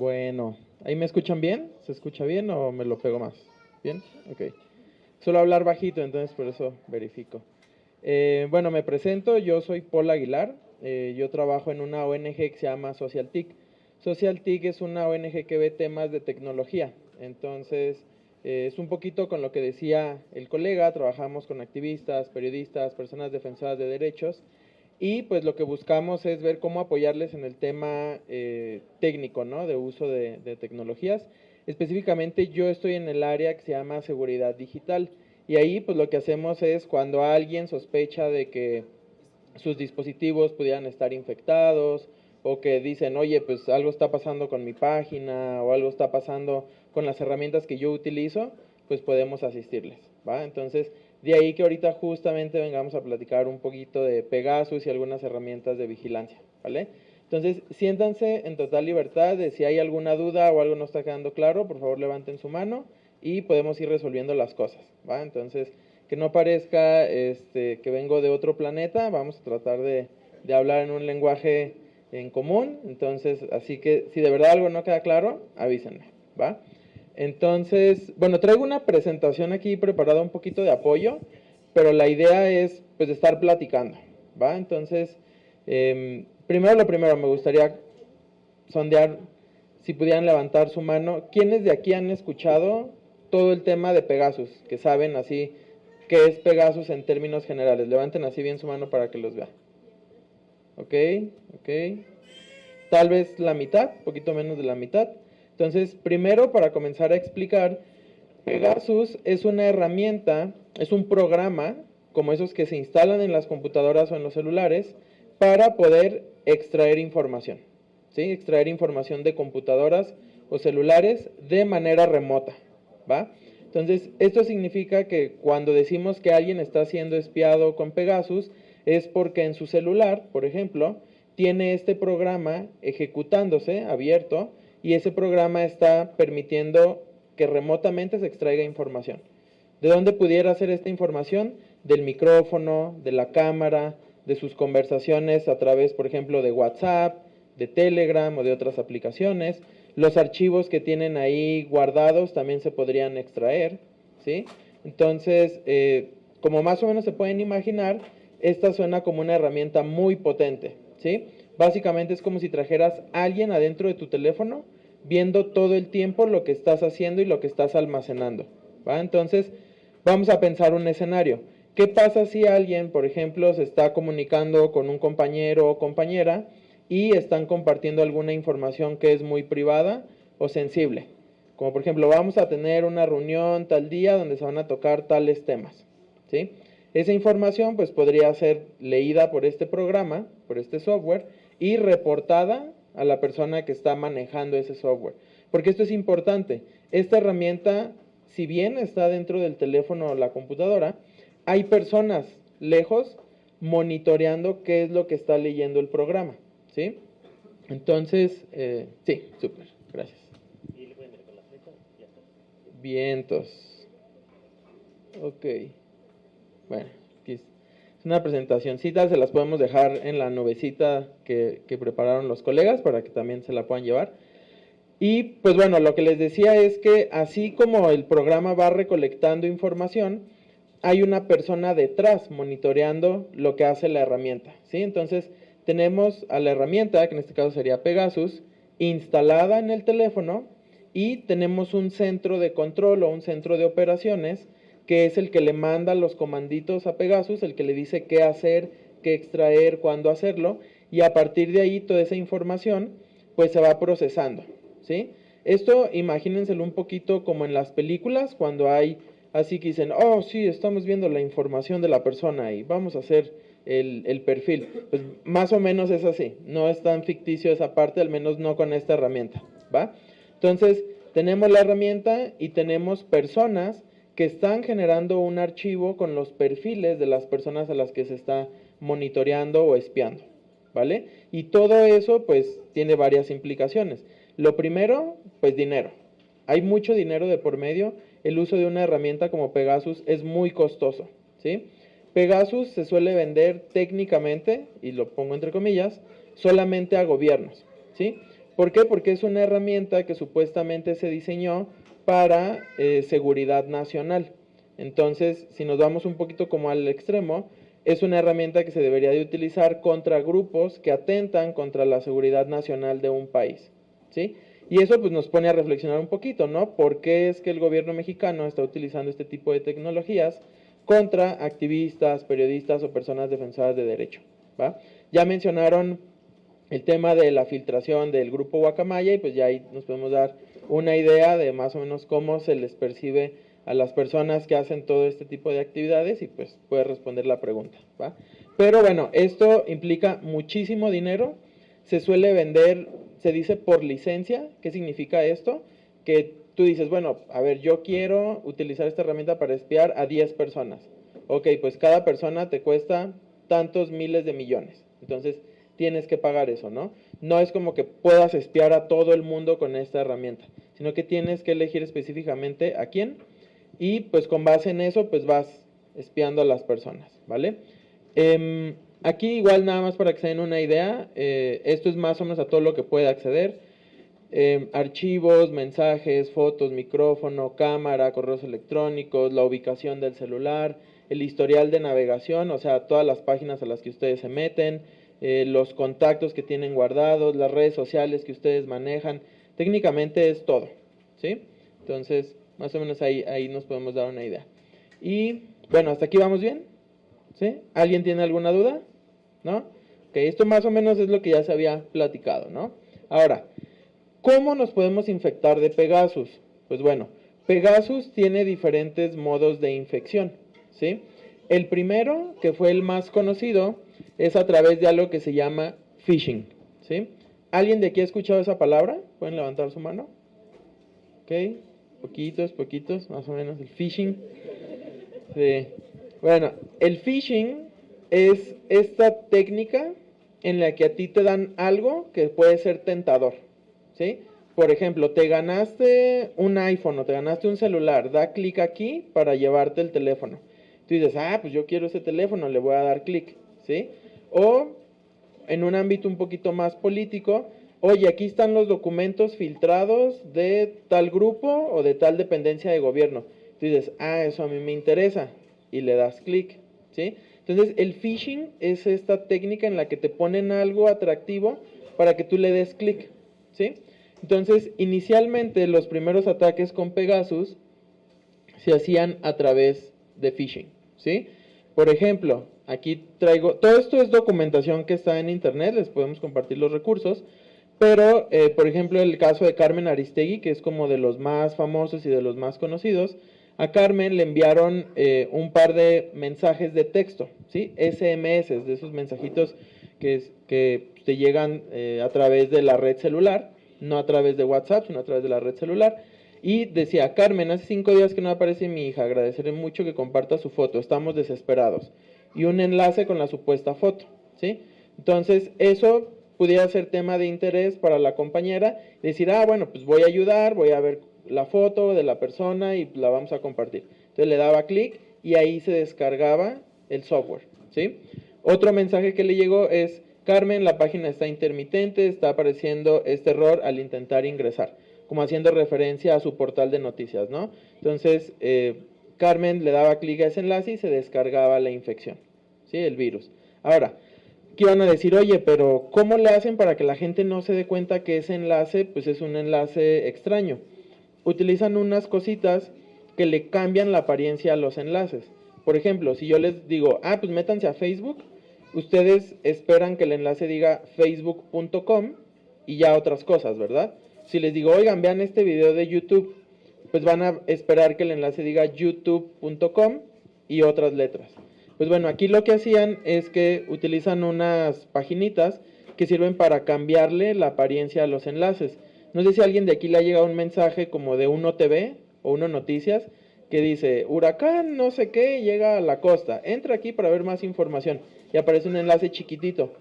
Bueno, ¿ahí me escuchan bien? ¿Se escucha bien o me lo pego más? ¿Bien? Ok. Suelo hablar bajito, entonces por eso verifico. Eh, bueno, me presento, yo soy Paul Aguilar, eh, yo trabajo en una ONG que se llama SocialTIC. SocialTIC es una ONG que ve temas de tecnología, entonces eh, es un poquito con lo que decía el colega, trabajamos con activistas, periodistas, personas defensoras de derechos y pues lo que buscamos es ver cómo apoyarles en el tema eh, técnico, ¿no? De uso de, de, tecnologías. Específicamente yo estoy en el área que se llama seguridad digital. Y ahí pues lo que hacemos es cuando alguien sospecha de que sus dispositivos pudieran estar infectados o que dicen, oye, pues algo está pasando con mi página o algo está pasando con las herramientas que yo utilizo, pues podemos asistirles, ¿va? Entonces, de ahí que ahorita justamente vengamos a platicar un poquito de Pegasus y algunas herramientas de vigilancia, ¿vale? Entonces, siéntanse en total libertad de si hay alguna duda o algo no está quedando claro, por favor levanten su mano y podemos ir resolviendo las cosas, ¿va? Entonces, que no parezca este, que vengo de otro planeta, vamos a tratar de, de hablar en un lenguaje en común, entonces, así que si de verdad algo no queda claro, avísenme, ¿va? Entonces, bueno, traigo una presentación aquí preparada un poquito de apoyo, pero la idea es pues estar platicando, ¿va? Entonces, eh, primero lo primero, me gustaría sondear si pudieran levantar su mano. ¿Quiénes de aquí han escuchado todo el tema de Pegasus? Que saben así qué es Pegasus en términos generales. Levanten así bien su mano para que los vea. Ok, ok. Tal vez la mitad, poquito menos de la mitad. Entonces, primero para comenzar a explicar, Pegasus es una herramienta, es un programa, como esos que se instalan en las computadoras o en los celulares, para poder extraer información, ¿sí? Extraer información de computadoras o celulares de manera remota, ¿va? Entonces, esto significa que cuando decimos que alguien está siendo espiado con Pegasus, es porque en su celular, por ejemplo, tiene este programa ejecutándose, abierto, y ese programa está permitiendo que remotamente se extraiga información. ¿De dónde pudiera hacer esta información? Del micrófono, de la cámara, de sus conversaciones a través, por ejemplo, de WhatsApp, de Telegram o de otras aplicaciones. Los archivos que tienen ahí guardados también se podrían extraer, ¿sí? Entonces, eh, como más o menos se pueden imaginar, esta suena como una herramienta muy potente, ¿sí? Básicamente es como si trajeras a alguien adentro de tu teléfono viendo todo el tiempo lo que estás haciendo y lo que estás almacenando. ¿va? Entonces, vamos a pensar un escenario. ¿Qué pasa si alguien, por ejemplo, se está comunicando con un compañero o compañera y están compartiendo alguna información que es muy privada o sensible? Como por ejemplo, vamos a tener una reunión tal día donde se van a tocar tales temas. ¿sí? Esa información pues podría ser leída por este programa, por este software, y reportada a la persona que está manejando ese software. Porque esto es importante. Esta herramienta, si bien está dentro del teléfono o la computadora, hay personas lejos monitoreando qué es lo que está leyendo el programa. ¿Sí? Entonces, eh, sí, súper, gracias. Vientos. Ok. Bueno, es una presentacióncita, se las podemos dejar en la nubecita que, que, prepararon los colegas para que también se la puedan llevar. Y pues bueno, lo que les decía es que así como el programa va recolectando información, hay una persona detrás monitoreando lo que hace la herramienta. ¿sí? Entonces tenemos a la herramienta, que en este caso sería Pegasus, instalada en el teléfono y tenemos un centro de control o un centro de operaciones que es el que le manda los comanditos a Pegasus, el que le dice qué hacer, qué extraer, cuándo hacerlo, y a partir de ahí toda esa información pues se va procesando, ¿sí? Esto imagínenselo un poquito como en las películas, cuando hay así que dicen, oh sí, estamos viendo la información de la persona y vamos a hacer el, el perfil. Pues más o menos es así, no es tan ficticio esa parte, al menos no con esta herramienta, ¿va? Entonces, tenemos la herramienta y tenemos personas que están generando un archivo con los perfiles de las personas a las que se está monitoreando o espiando, ¿vale? Y todo eso pues tiene varias implicaciones. Lo primero, pues dinero. Hay mucho dinero de por medio. El uso de una herramienta como Pegasus es muy costoso, ¿sí? Pegasus se suele vender técnicamente, y lo pongo entre comillas, solamente a gobiernos, ¿sí? ¿Por qué? Porque es una herramienta que supuestamente se diseñó para eh, seguridad nacional. Entonces, si nos vamos un poquito como al extremo, es una herramienta que se debería de utilizar contra grupos que atentan contra la seguridad nacional de un país. ¿sí? Y eso pues, nos pone a reflexionar un poquito, ¿no? ¿Por qué es que el gobierno mexicano está utilizando este tipo de tecnologías contra activistas, periodistas o personas defensoras de derecho? Ya mencionaron el tema de la filtración del grupo Guacamaya y pues ya ahí nos podemos dar una idea de más o menos cómo se les percibe a las personas que hacen todo este tipo de actividades y pues puede responder la pregunta. ¿va? Pero bueno, esto implica muchísimo dinero, se suele vender, se dice por licencia, ¿qué significa esto? Que tú dices, bueno, a ver, yo quiero utilizar esta herramienta para espiar a 10 personas. Ok, pues cada persona te cuesta tantos miles de millones. Entonces, tienes que pagar eso, ¿no? No es como que puedas espiar a todo el mundo con esta herramienta, sino que tienes que elegir específicamente a quién y pues con base en eso pues vas espiando a las personas, ¿vale? Em, aquí igual nada más para que se den una idea, eh, esto es más o menos a todo lo que puede acceder. Em, archivos, mensajes, fotos, micrófono, cámara, correos electrónicos, la ubicación del celular, el historial de navegación, o sea, todas las páginas a las que ustedes se meten, eh, los contactos que tienen guardados, las redes sociales que ustedes manejan. Técnicamente es todo, ¿sí? Entonces, más o menos ahí, ahí nos podemos dar una idea. Y bueno, hasta aquí vamos bien. ¿Sí? ¿Alguien tiene alguna duda? ¿No? Ok, esto más o menos es lo que ya se había platicado, ¿no? Ahora, ¿cómo nos podemos infectar de Pegasus? Pues bueno, Pegasus tiene diferentes modos de infección, ¿sí? El primero, que fue el más conocido, es a través de algo que se llama phishing. ¿sí? ¿Alguien de aquí ha escuchado esa palabra? ¿Pueden levantar su mano? Ok, poquitos, poquitos, más o menos, el phishing. Bueno, el phishing es esta técnica en la que a ti te dan algo que puede ser tentador. ¿sí? Por ejemplo, te ganaste un iPhone o te ganaste un celular, da clic aquí para llevarte el teléfono. Tú dices, ah, pues yo quiero ese teléfono, le voy a dar clic. ¿sí? O en un ámbito un poquito más político, oye, aquí están los documentos filtrados de tal grupo o de tal dependencia de gobierno. Tú dices, ah, eso a mí me interesa, y le das clic, ¿sí? Entonces, el phishing es esta técnica en la que te ponen algo atractivo para que tú le des clic, ¿sí? Entonces, inicialmente los primeros ataques con Pegasus se hacían a través de phishing, ¿sí? Por ejemplo, Aquí traigo, todo esto es documentación que está en internet, les podemos compartir los recursos, pero eh, por ejemplo el caso de Carmen Aristegui, que es como de los más famosos y de los más conocidos, a Carmen le enviaron eh, un par de mensajes de texto, ¿sí? SMS, de esos mensajitos que, te llegan eh, a través de la red celular, no a través de WhatsApp, sino a través de la red celular. Y decía, Carmen, hace cinco días que no aparece mi hija, agradeceré mucho que comparta su foto, estamos desesperados y un enlace con la supuesta foto, ¿sí? Entonces, eso pudiera ser tema de interés para la compañera, decir, ah, bueno, pues voy a ayudar, voy a ver la foto de la persona y la vamos a compartir. Entonces le daba clic y ahí se descargaba el software, ¿sí? Otro mensaje que le llegó es, Carmen, la página está intermitente, está apareciendo este error al intentar ingresar, como haciendo referencia a su portal de noticias, ¿no? Entonces, eh, Carmen le daba clic a ese enlace y se descargaba la infección, ¿sí? El virus. Ahora, ¿qué iban a decir? Oye, pero ¿cómo le hacen para que la gente no se dé cuenta que ese enlace pues es un enlace extraño? Utilizan unas cositas que le cambian la apariencia a los enlaces. Por ejemplo, si yo les digo, ah, pues métanse a Facebook, ustedes esperan que el enlace diga facebook.com y ya otras cosas, ¿verdad? Si les digo, oigan, vean este video de YouTube, pues van a esperar que el enlace diga youtube.com y otras letras. Pues bueno, aquí lo que hacían es que utilizan unas paginitas que sirven para cambiarle la apariencia a los enlaces. No sé si a alguien de aquí le ha llegado un mensaje como de Uno TV o Uno Noticias que dice, huracán no sé qué llega a la costa, entra aquí para ver más información y aparece un enlace chiquitito.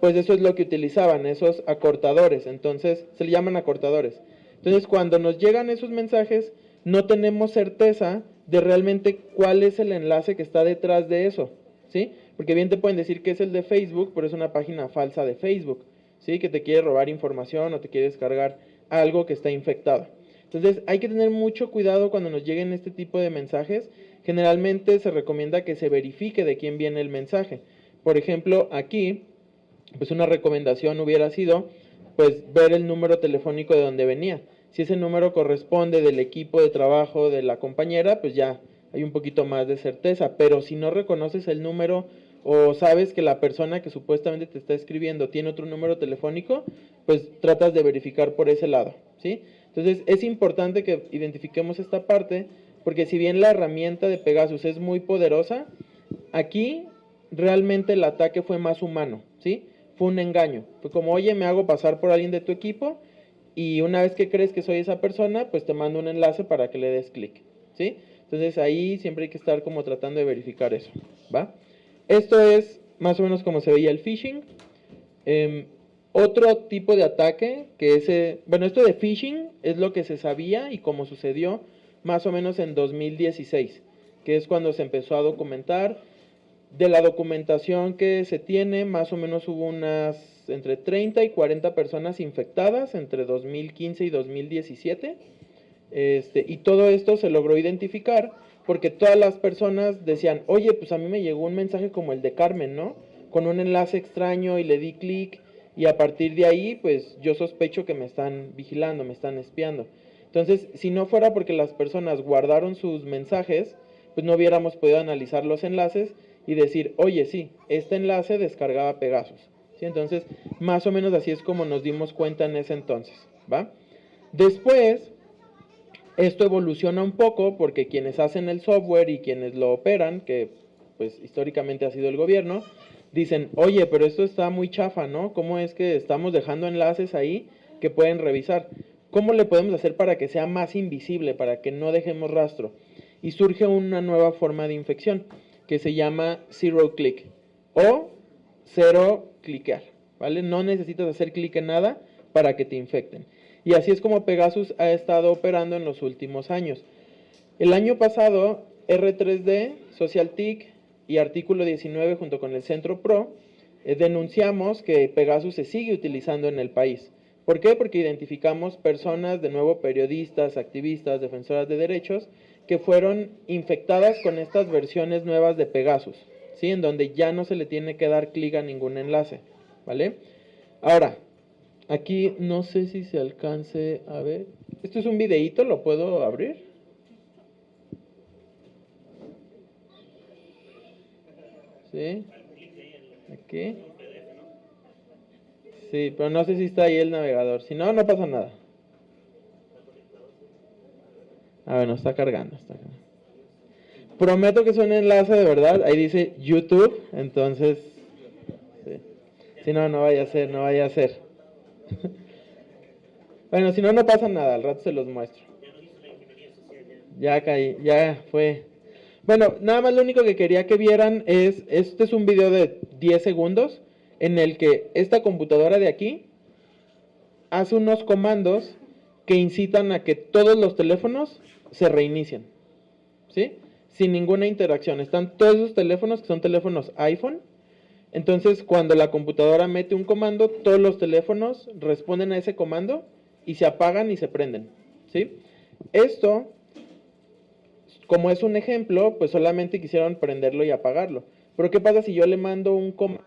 Pues eso es lo que utilizaban, esos acortadores, entonces se le llaman acortadores. Entonces, cuando nos llegan esos mensajes, no tenemos certeza de realmente cuál es el enlace que está detrás de eso, ¿sí? Porque bien te pueden decir que es el de Facebook, pero es una página falsa de Facebook, ¿sí? Que te quiere robar información o te quiere descargar algo que está infectado. Entonces hay que tener mucho cuidado cuando nos lleguen este tipo de mensajes. Generalmente se recomienda que se verifique de quién viene el mensaje. Por ejemplo, aquí, pues una recomendación hubiera sido, pues ver el número telefónico de donde venía. Si ese número corresponde del equipo de trabajo de la compañera, pues ya hay un poquito más de certeza. Pero si no reconoces el número o sabes que la persona que supuestamente te está escribiendo tiene otro número telefónico, pues tratas de verificar por ese lado, ¿sí? Entonces es importante que identifiquemos esta parte, porque si bien la herramienta de Pegasus es muy poderosa, aquí realmente el ataque fue más humano, ¿sí? Fue un engaño. Fue como, oye, me hago pasar por alguien de tu equipo y una vez que crees que soy esa persona, pues te mando un enlace para que le des clic, ¿sí? Entonces ahí siempre hay que estar como tratando de verificar eso, ¿va? Esto es más o menos como se veía el phishing. Em, otro tipo de ataque que ese, bueno, esto de phishing es lo que se sabía y cómo sucedió más o menos en 2016, que es cuando se empezó a documentar. De la documentación que se tiene, más o menos hubo unas entre 30 y 40 personas infectadas entre 2015 y 2017. Este, y todo esto se logró identificar porque todas las personas decían, oye, pues a mí me llegó un mensaje como el de Carmen, ¿no? Con un enlace extraño y le di clic y a partir de ahí, pues yo sospecho que me están vigilando, me están espiando. Entonces, si no fuera porque las personas guardaron sus mensajes, pues no hubiéramos podido analizar los enlaces y decir, oye, sí, este enlace descargaba Pegasus. Entonces, más o menos así es como nos dimos cuenta en ese entonces, ¿va? Después, esto evoluciona un poco porque quienes hacen el software y quienes lo operan, que pues históricamente ha sido el gobierno, dicen, oye, pero esto está muy chafa, ¿no? ¿Cómo es que estamos dejando enlaces ahí que pueden revisar? ¿Cómo le podemos hacer para que sea más invisible, para que no dejemos rastro? Y surge una nueva forma de infección que se llama zero click o cero cliquear, ¿vale? No necesitas hacer clic en nada para que te infecten. Y así es como Pegasus ha estado operando en los últimos años. El año pasado, R3D, SocialTIC y Artículo 19 junto con el Centro PRO eh, denunciamos que Pegasus se sigue utilizando en el país. ¿Por qué? Porque identificamos personas, de nuevo periodistas, activistas, defensoras de derechos, que fueron infectadas con estas versiones nuevas de Pegasus, ¿sí? En donde ya no se le tiene que dar clic a ningún enlace, ¿vale? Ahora, Aquí no sé si se alcance a ver. Esto es un videíto, ¿lo puedo abrir? ¿Sí? Aquí. Sí, pero no sé si está ahí el navegador. Si no, no pasa nada. Ah, bueno, está cargando, está cargando. Prometo que es un enlace de verdad. Ahí dice YouTube, entonces... Si no, no vaya a ser, no vaya a ser. bueno, si no, no pasa nada, al rato se los muestro. Ya caí, ya fue. Bueno, nada más lo único que quería que vieran es, este es un video de 10 segundos en el que esta computadora de aquí hace unos comandos que incitan a que todos los teléfonos se reinicien, ¿sí? Sin ninguna interacción. Están todos esos teléfonos que son teléfonos iPhone entonces, cuando la computadora mete un comando, todos los teléfonos responden a ese comando y se apagan y se prenden. ¿sí? Esto, como es un ejemplo, pues solamente quisieron prenderlo y apagarlo. Pero ¿qué pasa si yo le mando un comando?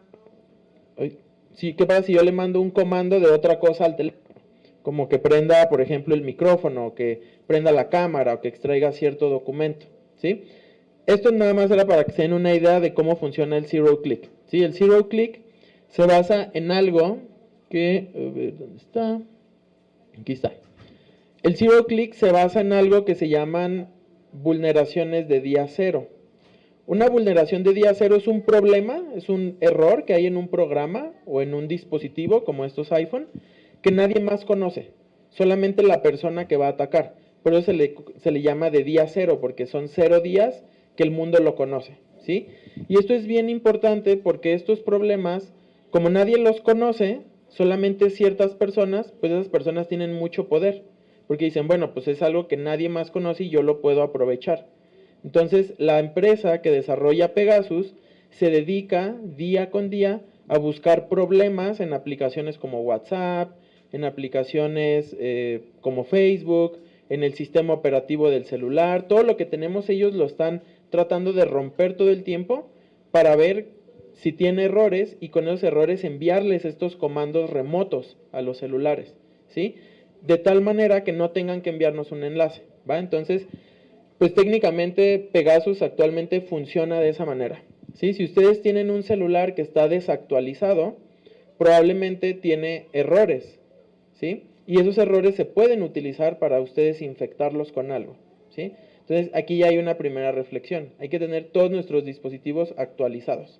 Sí, ¿qué pasa si yo le mando un comando de otra cosa al teléfono? Como que prenda, por ejemplo, el micrófono, o que prenda la cámara, o que extraiga cierto documento. ¿sí? Esto nada más era para que se den una idea de cómo funciona el zero click. ¿sí? El zero click se basa en algo que, a ver, ¿dónde está? Aquí está. El zero click se basa en algo que se llaman vulneraciones de día cero. Una vulneración de día cero es un problema, es un error que hay en un programa o en un dispositivo como estos iPhone que nadie más conoce, solamente la persona que va a atacar. Por eso se le, se le llama de día cero, porque son cero días que el mundo lo conoce. ¿sí? Y esto es bien importante porque estos problemas, como nadie los conoce, solamente ciertas personas, pues esas personas tienen mucho poder, porque dicen, bueno, pues es algo que nadie más conoce y yo lo puedo aprovechar. Entonces, la empresa que desarrolla Pegasus se dedica día con día a buscar problemas en aplicaciones como WhatsApp, en aplicaciones eh, como Facebook, en el sistema operativo del celular, todo lo que tenemos ellos lo están tratando de romper todo el tiempo para ver si tiene errores y con esos errores enviarles estos comandos remotos a los celulares, ¿sí? De tal manera que no tengan que enviarnos un enlace, ¿va? Entonces, pues técnicamente Pegasus actualmente funciona de esa manera, ¿sí? Si ustedes tienen un celular que está desactualizado, probablemente tiene errores, ¿sí? y esos errores se pueden utilizar para ustedes infectarlos con algo, ¿sí? Entonces, aquí ya hay una primera reflexión. Hay que tener todos nuestros dispositivos actualizados,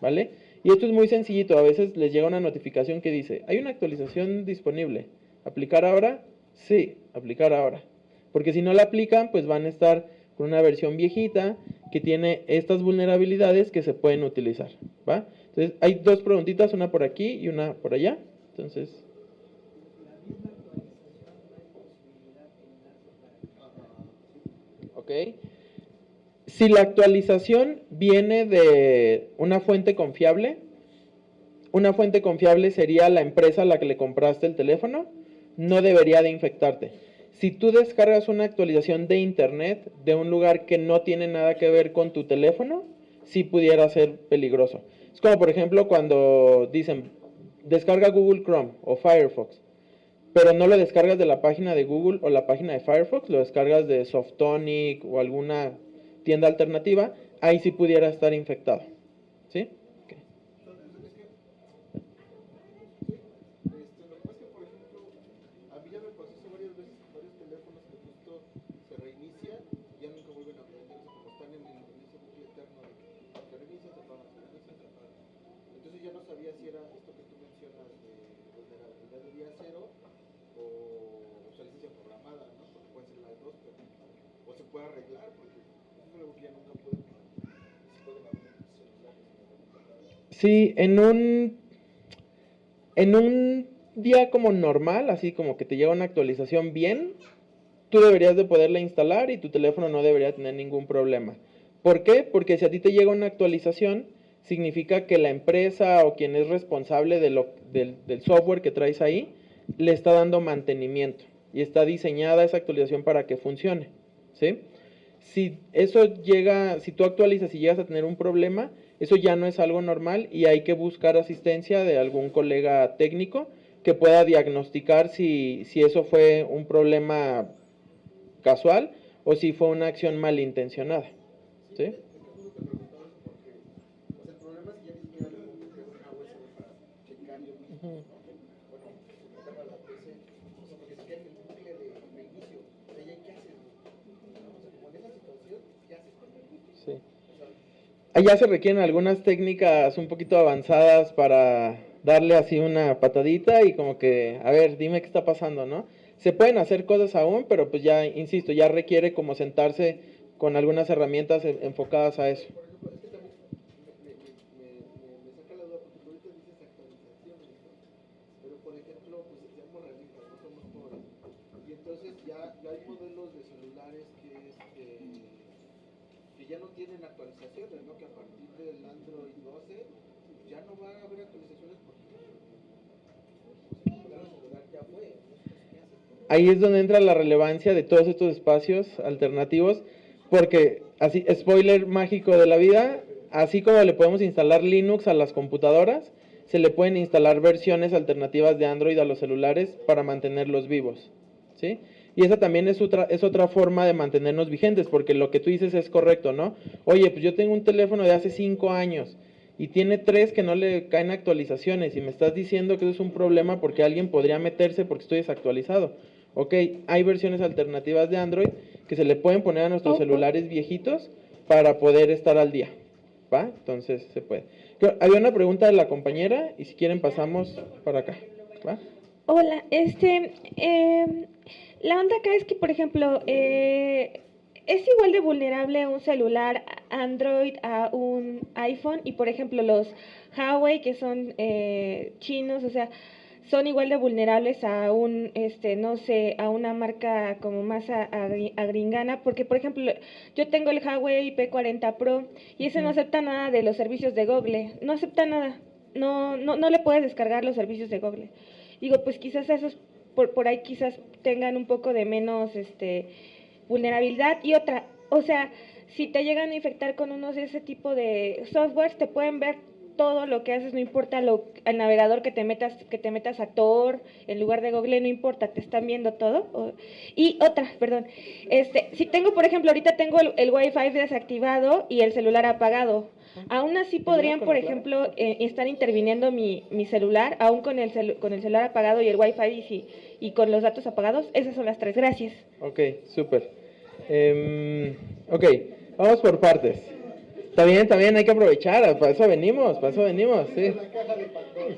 ¿vale? Y esto es muy sencillito. A veces les llega una notificación que dice, hay una actualización disponible. ¿Aplicar ahora? Sí, aplicar ahora. Porque si no la aplican, pues van a estar con una versión viejita que tiene estas vulnerabilidades que se pueden utilizar, ¿va? Entonces, hay dos preguntitas, una por aquí y una por allá. Entonces, Si la actualización viene de una fuente confiable, una fuente confiable sería la empresa a la que le compraste el teléfono, no debería de infectarte. Si tú descargas una actualización de internet de un lugar que no tiene nada que ver con tu teléfono, sí pudiera ser peligroso. Es como por ejemplo cuando dicen descarga Google Chrome o Firefox pero no lo descargas de la página de Google o la página de Firefox, lo descargas de Softonic o alguna tienda alternativa, ahí sí pudiera estar infectado. Sí, en un, en un día como normal, así como que te llega una actualización bien, tú deberías de poderla instalar y tu teléfono no debería tener ningún problema. ¿Por qué? Porque si a ti te llega una actualización, significa que la empresa o quien es responsable de lo, del, del software que traes ahí, le está dando mantenimiento y está diseñada esa actualización para que funcione. ¿sí? Si eso llega, si tú actualizas y llegas a tener un problema, eso ya no es algo normal y hay que buscar asistencia de algún colega técnico que pueda diagnosticar si, si eso fue un problema casual o si fue una acción malintencionada. ¿Sí? Allá se requieren algunas técnicas un poquito avanzadas para darle así una patadita y como que, a ver, dime qué está pasando, ¿no? Se pueden hacer cosas aún, pero pues ya, insisto, ya requiere como sentarse con algunas herramientas enfocadas a eso. Ahí es donde entra la relevancia de todos estos espacios alternativos, porque así, spoiler mágico de la vida, así como le podemos instalar Linux a las computadoras, se le pueden instalar versiones alternativas de Android a los celulares para mantenerlos vivos, ¿sí? Y esa también es otra, es otra forma de mantenernos vigentes, porque lo que tú dices es correcto, ¿no? Oye, pues yo tengo un teléfono de hace cinco años y tiene tres que no le caen actualizaciones y me estás diciendo que eso es un problema porque alguien podría meterse porque estoy desactualizado ok, hay versiones alternativas de Android que se le pueden poner a nuestros celulares viejitos para poder estar al día, ¿va? Entonces se puede. Había una pregunta de la compañera y si quieren pasamos para acá, ¿va? Hola, este, em, la onda acá es que, por ejemplo, eh, es igual de vulnerable un celular Android a un iPhone y, por ejemplo, los Huawei que son eh, chinos, o sea, son igual de vulnerables a un, este, no sé, a una marca como más agringana, porque por ejemplo, yo tengo el Huawei P40 Pro y ese no acepta nada de los servicios de Google, no acepta nada. no, no, no le puedes descargar los servicios de Google. Digo, pues quizás esos por, por ahí quizás tengan un poco de menos este, vulnerabilidad. Y otra, o sea, si te llegan a infectar con unos de ese tipo de softwares, te pueden ver todo lo que haces, no importa lo, el navegador que te metas, que te metas a Tor en lugar de Google, no importa, te están viendo todo. y otra, perdón, este, si tengo, por ejemplo, ahorita tengo el, el Wi-Fi desactivado y el celular apagado, Aún así podrían, por ejemplo, eh, estar interviniendo mi, mi, celular, aún con el, con el celular apagado y el Wi-Fi y, y, con los datos apagados. Esas son las tres. Gracias. Ok, súper. Eh, ok, vamos por partes. Está bien, está hay que aprovechar, para eso venimos, para eso venimos, sí.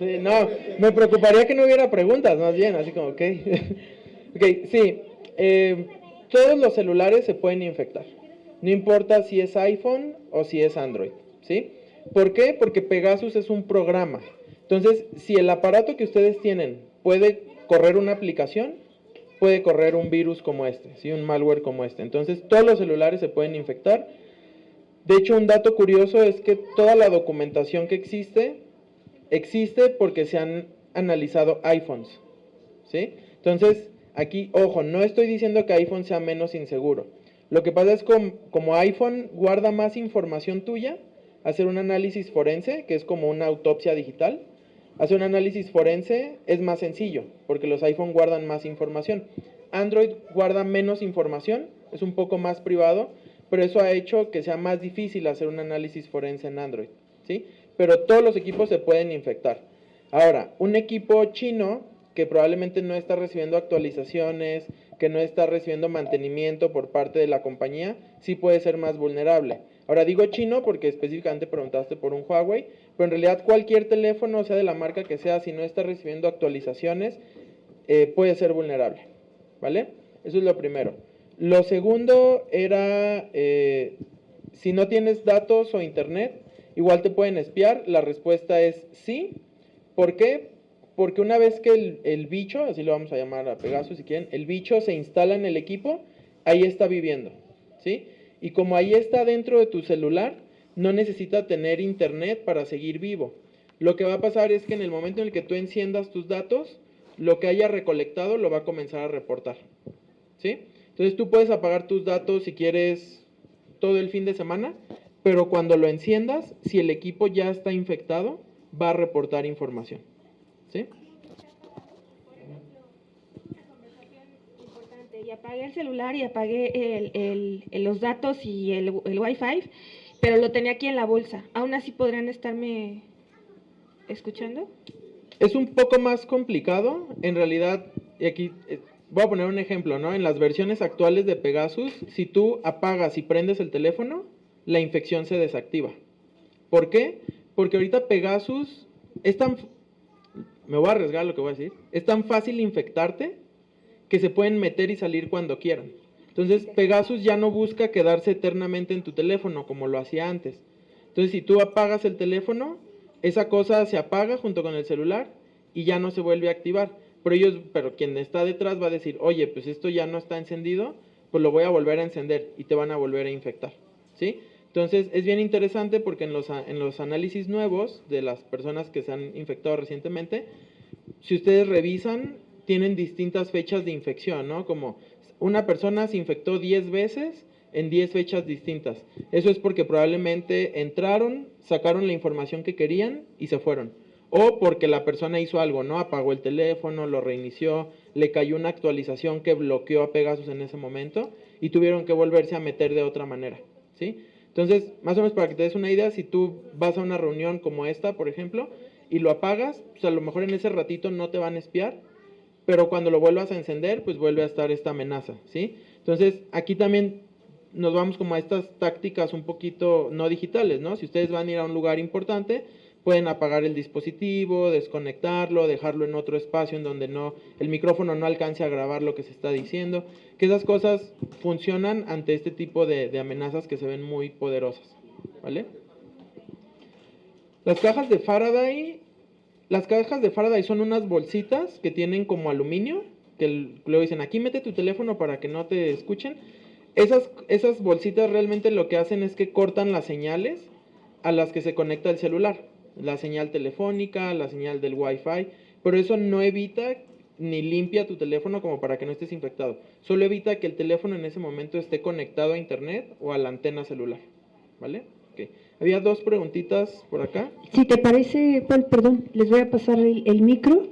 sí no, me preocuparía que no hubiera preguntas, más bien, así como, ok. ok, sí, eh, todos los celulares se pueden infectar, no importa si es iPhone o si es Android. ¿sí? ¿Por qué? Porque Pegasus es un programa. Entonces, si el aparato que ustedes tienen puede correr una aplicación, puede correr un virus como este, ¿sí? un malware como este. Entonces, todos los celulares se pueden infectar. De hecho, un dato curioso es que toda la documentación que existe, existe porque se han analizado iPhones. ¿sí? Entonces, aquí, ojo, no estoy diciendo que iPhone sea menos inseguro. Lo que pasa es que como iPhone guarda más información tuya, hacer un análisis forense, que es como una autopsia digital. Hacer un análisis forense es más sencillo, porque los iPhone guardan más información. Android guarda menos información, es un poco más privado, pero eso ha hecho que sea más difícil hacer un análisis forense en Android, ¿sí? Pero todos los equipos se pueden infectar. Ahora, un equipo chino que probablemente no está recibiendo actualizaciones, que no está recibiendo mantenimiento por parte de la compañía, sí puede ser más vulnerable. Ahora digo chino porque específicamente preguntaste por un Huawei, pero en realidad cualquier teléfono, sea de la marca que sea, si no está recibiendo actualizaciones, eh, puede ser vulnerable. ¿Vale? Eso es lo primero. Lo segundo era, eh, si no tienes datos o internet, igual te pueden espiar. La respuesta es sí. ¿Por qué? Porque una vez que el, el bicho, así lo vamos a llamar a Pegasus si quieren, el bicho se instala en el equipo, ahí está viviendo. ¿Sí? Y como ahí está dentro de tu celular, no necesita tener internet para seguir vivo. Lo que va a pasar es que en el momento en el que tú enciendas tus datos, lo que haya recolectado lo va a comenzar a reportar. ¿Sí? Entonces tú puedes apagar tus datos si quieres todo el fin de semana, pero cuando lo enciendas, si el equipo ya está infectado, va a reportar información. ¿Sí? y apagué el celular y apagué el, los datos y el, el Wi-Fi, pero lo tenía aquí en la bolsa. ¿Aún así podrían estarme escuchando? Es un poco más complicado. En realidad, y aquí eh, voy a poner un ejemplo, ¿no? En las versiones actuales de Pegasus, si tú apagas y prendes el teléfono, la infección se desactiva. ¿Por qué? Porque ahorita Pegasus es tan... Me voy a arriesgar lo que voy a decir. Es tan fácil infectarte que se pueden meter y salir cuando quieran. Entonces, Pegasus ya no busca quedarse eternamente en tu teléfono como lo hacía antes. Entonces, si tú apagas el teléfono, esa cosa se apaga junto con el celular y ya no se vuelve a activar. Pero ellos, pero quien está detrás va a decir, oye, pues esto ya no está encendido, pues lo voy a volver a encender y te van a volver a infectar. ¿Sí? Entonces, es bien interesante porque en los, en los análisis nuevos de las personas que se han infectado recientemente, si ustedes revisan, tienen distintas fechas de infección, ¿no? Como una persona se infectó 10 veces en 10 fechas distintas. Eso es porque probablemente entraron, sacaron la información que querían y se fueron. O porque la persona hizo algo, ¿no? Apagó el teléfono, lo reinició, le cayó una actualización que bloqueó a Pegasus en ese momento y tuvieron que volverse a meter de otra manera, ¿sí? Entonces, más o menos para que te des una idea, si tú vas a una reunión como esta, por ejemplo, y lo apagas, pues a lo mejor en ese ratito no te van a espiar, pero cuando lo vuelvas a encender, pues vuelve a estar esta amenaza, ¿sí? Entonces, aquí también nos vamos como a estas tácticas un poquito no digitales, ¿no? Si ustedes van a ir a un lugar importante, pueden apagar el dispositivo, desconectarlo, dejarlo en otro espacio en donde no el micrófono no alcance a grabar lo que se está diciendo, que esas cosas funcionan ante este tipo de, amenazas que se ven muy poderosas, ¿vale? Las cajas de Faraday las cajas de Faraday son unas bolsitas que tienen como aluminio, que luego dicen, aquí mete tu teléfono para que no te escuchen. Esas, esas bolsitas realmente lo que hacen es que cortan las señales a las que se conecta el celular. La señal telefónica, la señal del Wi-Fi, pero eso no evita ni limpia tu teléfono como para que no estés infectado. Solo evita que el teléfono en ese momento esté conectado a internet o a la antena celular. ¿Vale? Okay. Había dos preguntitas por acá. Si te parece, Paul, perdón, les voy a pasar el, el micro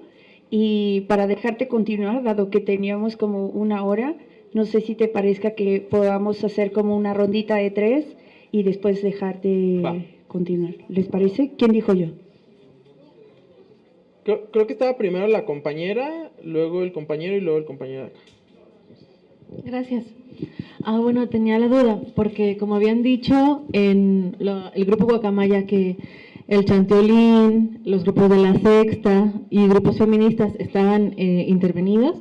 y para dejarte continuar, dado que teníamos como una hora, no sé si te parezca que podamos hacer como una rondita de tres y después dejarte Va. Continuar. ¿Les parece? ¿Quién dijo yo? Creo, creo que estaba primero la compañera, luego el compañero y luego el compañero de acá. Gracias. Ah, bueno, tenía la duda, porque como habían dicho en lo- el grupo Guacamaya que el Chanteolín, los grupos de la Sexta y grupos feministas estaban eh, intervenidos,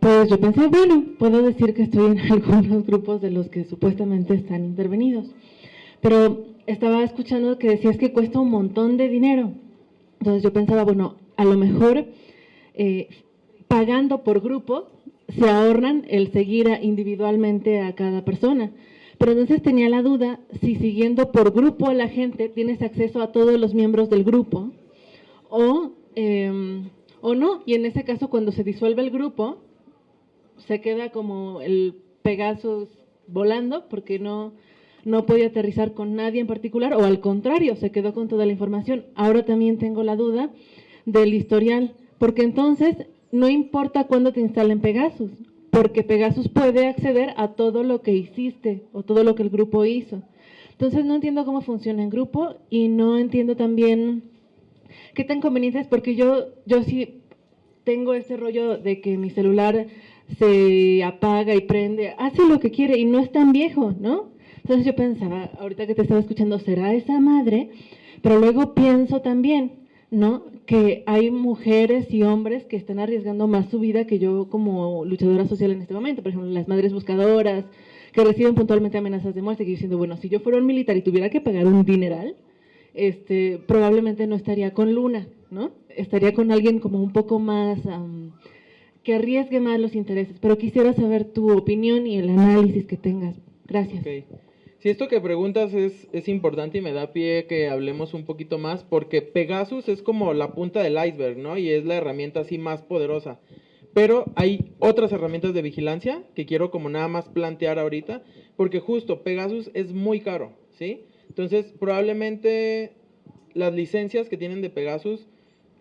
pues yo pensé, bueno, puedo decir que estoy en algunos grupos de los que supuestamente están intervenidos. Pero estaba escuchando que decías que cuesta un montón de dinero. Entonces yo pensaba, bueno, a lo mejor eh, pagando por grupo se ahorran el seguir individualmente a cada persona. Pero entonces tenía la duda si siguiendo por grupo a la gente tienes acceso a todos los miembros del grupo o, eh, o no. Y en ese caso, cuando se disuelve el grupo, se queda como el Pegasus volando porque no, no podía aterrizar con nadie en particular o al contrario, se quedó con toda la información. Ahora también tengo la duda del historial, porque entonces no importa cuándo te instalen Pegasus, porque Pegasus puede acceder a todo lo que hiciste o todo lo que el grupo hizo. Entonces no entiendo cómo funciona en grupo y no entiendo también qué tan conveniente es, porque yo, yo sí tengo este rollo de que mi celular se apaga y prende, hace lo que quiere y no es tan viejo, ¿no? Entonces yo pensaba, ahorita que te estaba escuchando, ¿será esa madre? Pero luego pienso también, ¿no? Que hay mujeres y hombres que están arriesgando más su vida que yo como luchadora social en este momento. Por ejemplo, las madres buscadoras que reciben puntualmente amenazas de muerte, que yo diciendo, bueno, si yo fuera un militar y tuviera que pagar un dineral, este, probablemente no estaría con Luna, ¿no? Estaría con alguien como un poco más, am, que arriesgue más los intereses. Pero quisiera saber tu opinión y el análisis que tengas. Gracias. Ok. Si esto que preguntas es, es importante y me da pie que hablemos un poquito más, porque Pegasus es como la punta del iceberg, ¿no? Y es la herramienta así más poderosa. Pero hay otras herramientas de vigilancia que quiero como nada más plantear ahorita, porque justo Pegasus es muy caro, ¿sí? Entonces, probablemente las licencias que tienen de Pegasus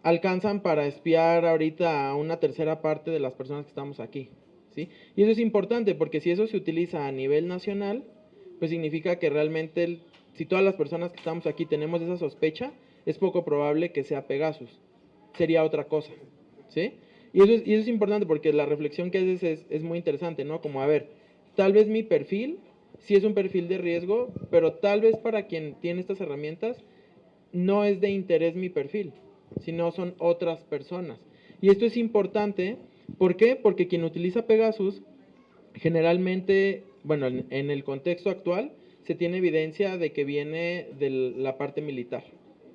alcanzan para espiar ahorita a una tercera parte de las personas que estamos aquí, ¿sí? Y eso es importante porque si eso se utiliza a nivel nacional, pues significa que realmente si todas las personas que estamos aquí tenemos esa sospecha, es poco probable que sea Pegasus. Sería otra cosa, ¿sí? Y eso es, y eso es importante porque la reflexión que haces es, es muy interesante, ¿no? Como, a ver, tal vez mi perfil sí es un perfil de riesgo, pero tal vez para quien tiene estas herramientas no es de interés mi perfil, sino son otras personas. Y esto es importante, ¿por qué? Porque quien utiliza Pegasus generalmente, bueno, en, en el contexto actual, se tiene evidencia de que viene de la parte militar,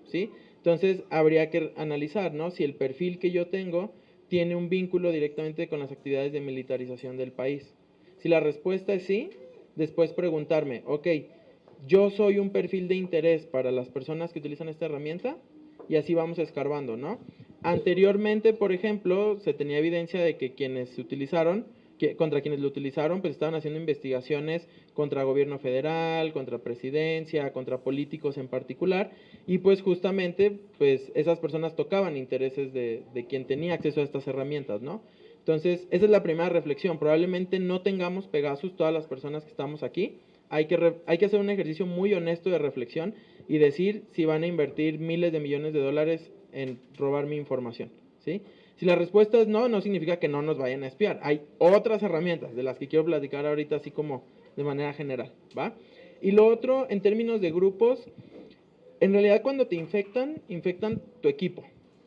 ¿sí? Entonces, habría que analizar, ¿no? Si el perfil que yo tengo tiene un vínculo directamente con las actividades de militarización del país. Si la respuesta es sí, después preguntarme, ok, yo soy un perfil de interés para las personas que utilizan esta herramienta y así vamos escarbando, ¿no? Anteriormente, por ejemplo, se tenía evidencia de que quienes se utilizaron, que, contra quienes lo utilizaron, pues estaban haciendo investigaciones contra gobierno federal, contra presidencia, contra políticos en particular, y pues justamente, pues esas personas tocaban intereses de, de quien tenía acceso a estas herramientas, ¿no? Entonces, esa es la primera reflexión. Probablemente no tengamos Pegasus todas las personas que estamos aquí. Hay que, re- hay que hacer un ejercicio muy honesto de reflexión y decir si van a invertir miles de millones de dólares en robar mi información, ¿sí? Si la respuesta es no, no significa que no nos vayan a espiar. Hay otras herramientas de las que quiero platicar ahorita así como de manera general, ¿va? Y lo otro, en términos de grupos, en realidad cuando te infectan, infectan tu equipo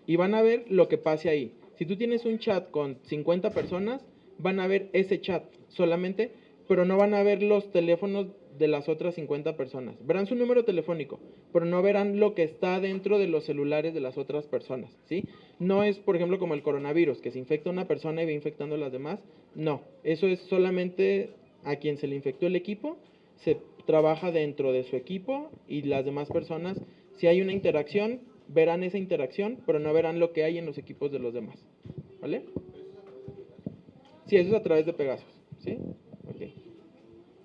y van a ver lo que pase ahí. Si tú tienes un chat con 50 personas, van a ver ese chat solamente, pero no van a ver los teléfonos de las otras 50 personas. Verán su número telefónico, pero no verán lo que está dentro de los celulares de las otras personas, ¿sí? No es, por ejemplo, como el coronavirus, que se infecta una persona y va infectando a las demás. No, eso es solamente a quien se le infectó el equipo, se trabaja dentro de su equipo y las demás personas Si hay una interacción, verán esa interacción, pero no verán lo que hay en los equipos de los demás. ¿Vale? Sí, eso es a través de Pegasus. ¿Sí?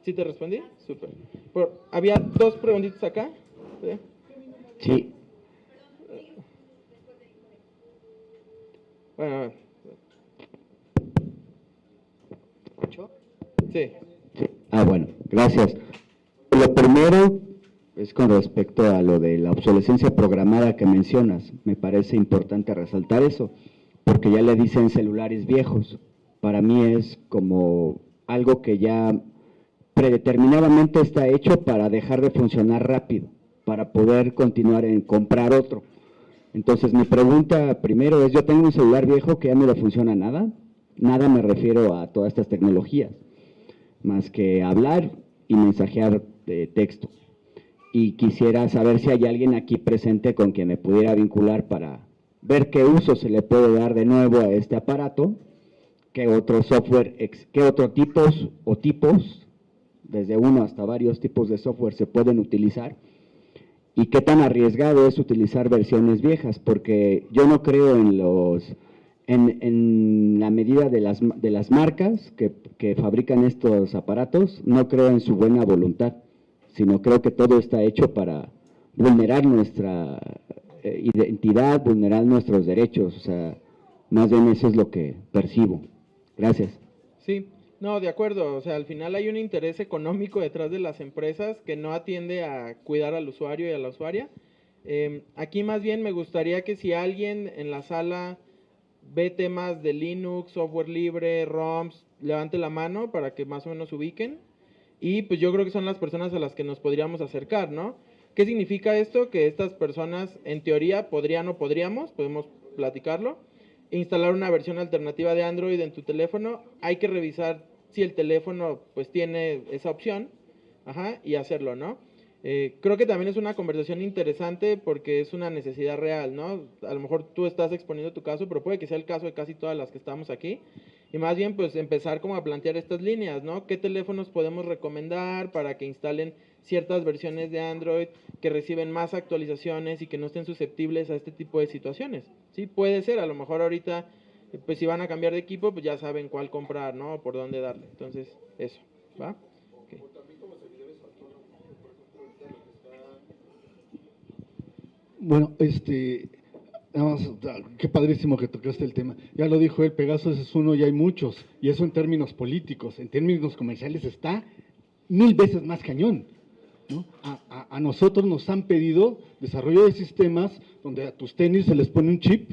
¿Sí te respondí? Súper. Por- había dos preguntitas acá. ¿Sí? Sí, Bueno, sí. ah, bueno, gracias. Lo primero es con respecto a lo de la obsolescencia programada que mencionas. Me parece importante resaltar eso, porque ya le dicen celulares viejos. Para mí es como algo que ya predeterminadamente está hecho para dejar de funcionar rápido, para poder continuar en comprar otro. Entonces, mi pregunta primero es, yo tengo un celular viejo que ya no le funciona nada. Nada me refiero a todas estas tecnologías, más que hablar y mensajear de texto. Y quisiera saber si hay alguien aquí presente con quien me pudiera vincular para ver qué uso se le puede dar de nuevo a este aparato, qué otro software, qué otros tipos o tipos, desde uno hasta varios tipos de software se pueden utilizar y qué tan arriesgado es utilizar versiones viejas, porque yo no creo en los en, la medida de las, de las marcas que, que fabrican estos aparatos, no creo en su buena voluntad, sino creo que todo está hecho para vulnerar nuestra eh, identidad, vulnerar nuestros derechos, o sea, más bien eso es lo que percibo. Gracias. Sí, no, de acuerdo. O sea, al final hay un interés económico detrás de las empresas que no atiende a cuidar al usuario y a la usuaria. Eh, aquí más bien me gustaría que si alguien en la sala ve temas de Linux, software libre, ROMs, levante la mano para que más o menos ubiquen. Y pues yo creo que son las personas a las que nos podríamos acercar, ¿no? ¿Qué significa esto? Que estas personas, en teoría, podrían o podríamos, podemos platicarlo, instalar una versión alternativa de Android en tu teléfono. Hay que revisar si el teléfono pues tiene esa opción, ajá, y hacerlo, ¿no? Eh, creo que también es una conversación interesante porque es una necesidad real, ¿no? A lo mejor tú estás exponiendo tu caso, pero puede que sea el caso de casi todas las que estamos aquí. Y más bien, pues empezar como a plantear estas líneas, ¿no? ¿Qué teléfonos podemos recomendar para que instalen ciertas versiones de Android que reciben más actualizaciones y que no estén susceptibles a este tipo de situaciones? Sí, puede ser, a lo mejor ahorita, pues si van a cambiar de equipo, pues ya saben cuál comprar, ¿no? O por dónde darle. Entonces, eso, ¿va? Bueno, este, nada más, ah, qué padrísimo que tocaste el tema. Ya lo dijo él, Pegasus es uno y hay muchos, y eso en términos políticos, en términos comerciales está mil veces más cañón. ¿no? A, a- a nosotros nos han pedido desarrollo de sistemas donde a tus tenis se les pone un chip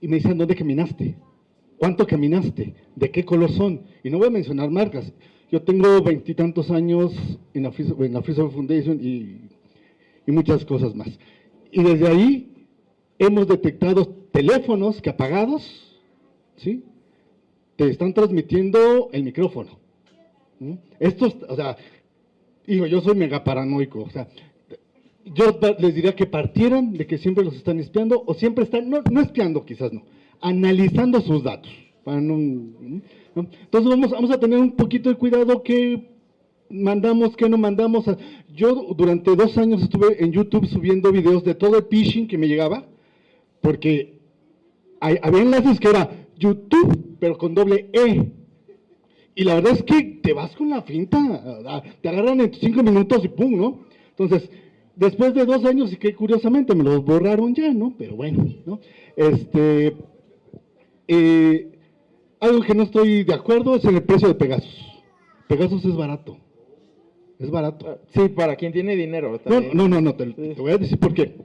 y me dicen dónde caminaste, cuánto caminaste, de qué color son. Y no voy a mencionar marcas. Yo tengo veintitantos años en la, Free, Foundation y muchas cosas más. Y desde ahí hemos detectado teléfonos que apagados, ¿sí? Te están transmitiendo el micrófono. Estos, o sea, digo, yo soy mega paranoico, o sea, yo les diría que partieran de que siempre los están espiando o siempre están, no, no espiando quizás no, analizando sus datos. Entonces vamos, a tener un poquito de cuidado que mandamos, que no mandamos. Yo durante dos años estuve en YouTube subiendo videos de todo el phishing que me llegaba, porque había enlaces que era YouTube, pero con doble E. Y la verdad es que te vas con la finta, te agarran en cinco minutos y pum, ¿no? Entonces, después de dos años, y que curiosamente me los borraron ya, ¿no? Pero bueno, ¿no? Este, eh, algo que no estoy de acuerdo es en el precio de Pegasus. Pegasus es barato. Es barato. Ah, Sí, para quien tiene dinero No, también. no, no, no, te, te voy a decir por qué.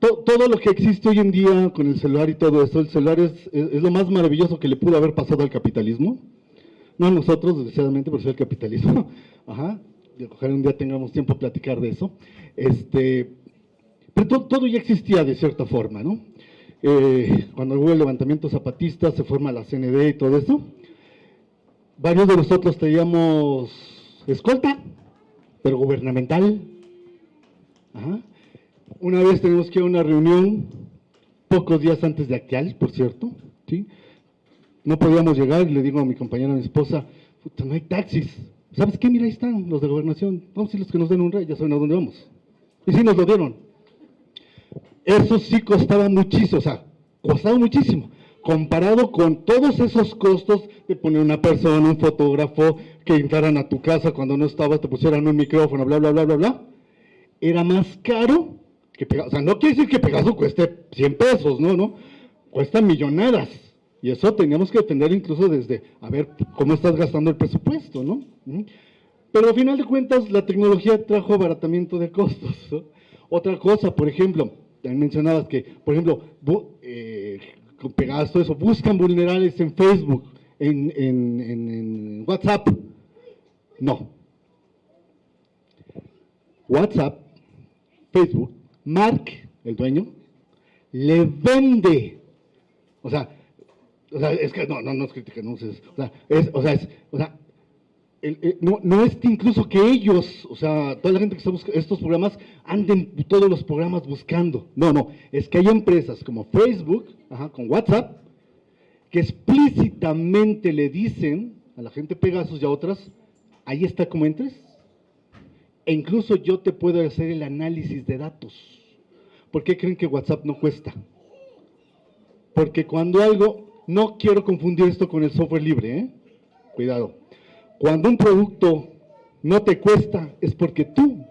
To- todo lo que existe hoy en día con el celular y todo eso, el celular es, es- es lo más maravilloso que le pudo haber pasado al capitalismo. No a nosotros, desgraciadamente, pero sí al capitalismo. Ajá. Ojalá un día tengamos tiempo a platicar de eso. Este, pero to- todo ya existía de cierta forma, ¿no? Eh, cuando hubo el levantamiento zapatista, se forma la CND y todo eso. Varios de nosotros teníamos escolta, pero gubernamental. Una vez tenemos que ir a una reunión, pocos días antes de Actial, por cierto, ¿sí? No podíamos llegar y le digo a mi compañera, a mi esposa, "Puta, no hay taxis. ¿Sabes qué? Mira, ahí están los de gobernación. Vamos a los que nos den un rey, ya saben a dónde vamos. Y sí nos lo dieron. Eso sí costaba muchísimo, o sea, costaba muchísimo. Comparado con todos esos costos de poner una persona, un fotógrafo, que entraran a tu casa cuando no estabas, te pusieran un micrófono, bla, bla, bla, bla, bla. Era más caro que Pegaso. O sea, no quiere decir que Pegaso cueste 100 pesos, no, no. Cuesta millonadas. Y eso teníamos que defender incluso desde, a ver, cómo estás gastando el presupuesto, ¿no? Pero al final de cuentas, la tecnología trajo abaratamiento de costos. Otra cosa, por ejemplo, mencionabas que, por ejemplo, eh, con Pegaso, eso, buscan vulnerables en Facebook, en, en- en- en WhatsApp. No. WhatsApp, Facebook, Mark, el dueño, le vende. O sea, o sea, es que no, no, no es crítica, no es, o sea, es, o sea, es, o sea, el- no, no es incluso que ellos, o sea, toda la gente que está buscando estos programas, anden todos los programas buscando. No, no, es que hay empresas como Facebook, ajá, con WhatsApp, que explícitamente le dicen a la gente Pegasus y a otras, ahí está como entres. E incluso yo te puedo hacer el análisis de datos. ¿Por qué creen que WhatsApp no cuesta? Porque cuando algo, no quiero confundir esto con el software libre, ¿eh? Cuidado. Cuando un producto no te cuesta, es porque tú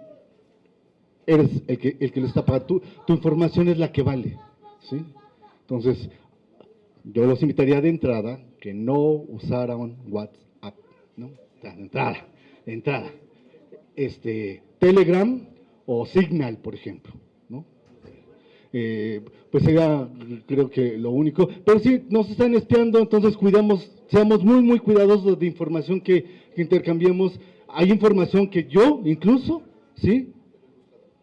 eres el que, el que lo está pagando. Tu, información es la que vale, ¿sí? Entonces, yo los invitaría de entrada que no usaran WhatsApp, ¿no? De entrada, de entrada. Este, Telegram o Signal, por ejemplo, ¿no? Eh, pues sería, creo que lo único. Pero sí, nos están espiando, entonces cuidamos, seamos muy, muy cuidadosos de información que, que intercambiemos. Hay información que yo, incluso, ¿sí?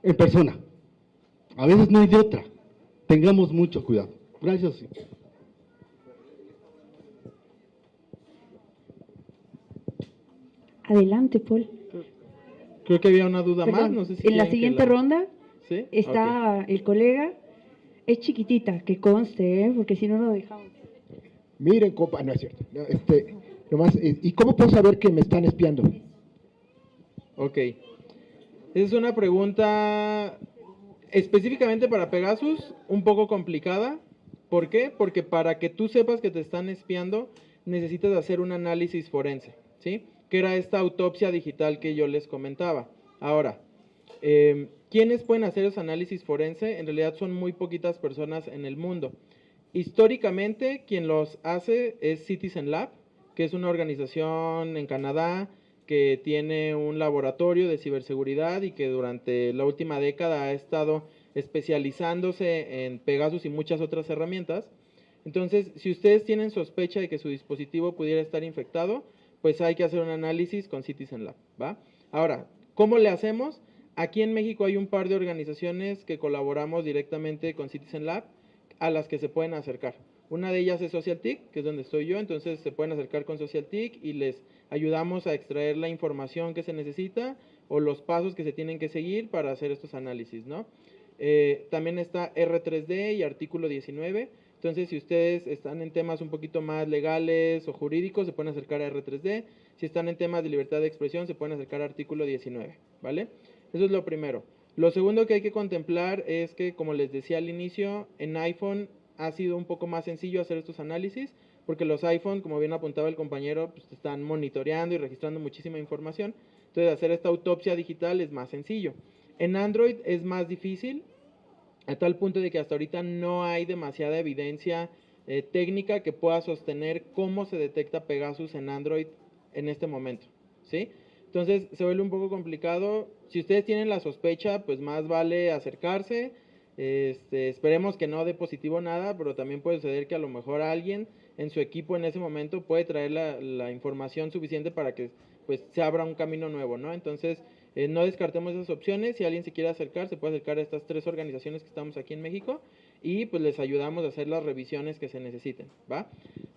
En persona. A veces no hay de otra. Tengamos mucho cuidado. Gracias. Adelante, Paul. Creo que había una duda más, Perdón, no sé si en la siguiente ronda ¿Sí? está el colega. Es chiquitita, que conste, ¿eh? porque si no lo dejamos. Miren, compa, no es cierto. Este, nomás, eh, ¿y cómo puedo saber que me están espiando? Ok. Es una pregunta específicamente para Pegasus, un poco complicada. ¿Por qué? Porque para que tú sepas que te están espiando, necesitas hacer un análisis forense, ¿sí? Que era esta autopsia digital que yo les comentaba. Ahora, eh, ¿quiénes pueden hacer ese análisis forense? En realidad son muy poquitas personas en el mundo. Históricamente, quien los hace es Citizen Lab, que es una organización en Canadá que tiene un laboratorio de ciberseguridad y que durante la última década ha estado especializándose en Pegasus y muchas otras herramientas. Entonces, si ustedes tienen sospecha de que su dispositivo pudiera estar infectado, pues hay que hacer un análisis con Citizen Lab. Ahora, ¿cómo le hacemos? Aquí en México hay un par de organizaciones que colaboramos directamente con Citizen Lab a las que se pueden acercar. Una de ellas es SocialTIC, que es donde estoy yo, entonces se pueden acercar con SocialTIC y les ayudamos a extraer la información que se necesita o los pasos que se tienen que seguir para hacer estos análisis, ¿no? Eh, también está R3D y artículo 19. Entonces, si ustedes están en temas un poquito más legales o jurídicos, se pueden acercar a R3D. Si están en temas de libertad de expresión, se pueden acercar a artículo 19, ¿vale? Eso es lo primero. Lo segundo que hay que contemplar es que, como les decía al inicio, en iPhone ha sido un poco más sencillo hacer estos análisis, porque los iPhone, como bien apuntaba el compañero, pues están monitoreando y registrando muchísima información. Entonces, hacer esta autopsia digital es más sencillo. En Android es más difícil, a tal punto de que hasta ahorita no hay demasiada evidencia eh, técnica que pueda sostener cómo se detecta Pegasus en Android en este momento, ¿sí? Entonces se vuelve un poco complicado. Si ustedes tienen la sospecha, pues más vale acercarse. Este, esperemos que no dé positivo nada, pero también puede suceder que a lo mejor alguien en su equipo en ese momento puede traer la, la información suficiente para que pues se abra un camino nuevo, ¿no? Entonces, eh, no descartemos esas opciones. Si alguien se quiere acercar, se puede acercar a estas tres organizaciones que estamos aquí en México y pues les ayudamos a hacer las revisiones que se necesiten, ¿va?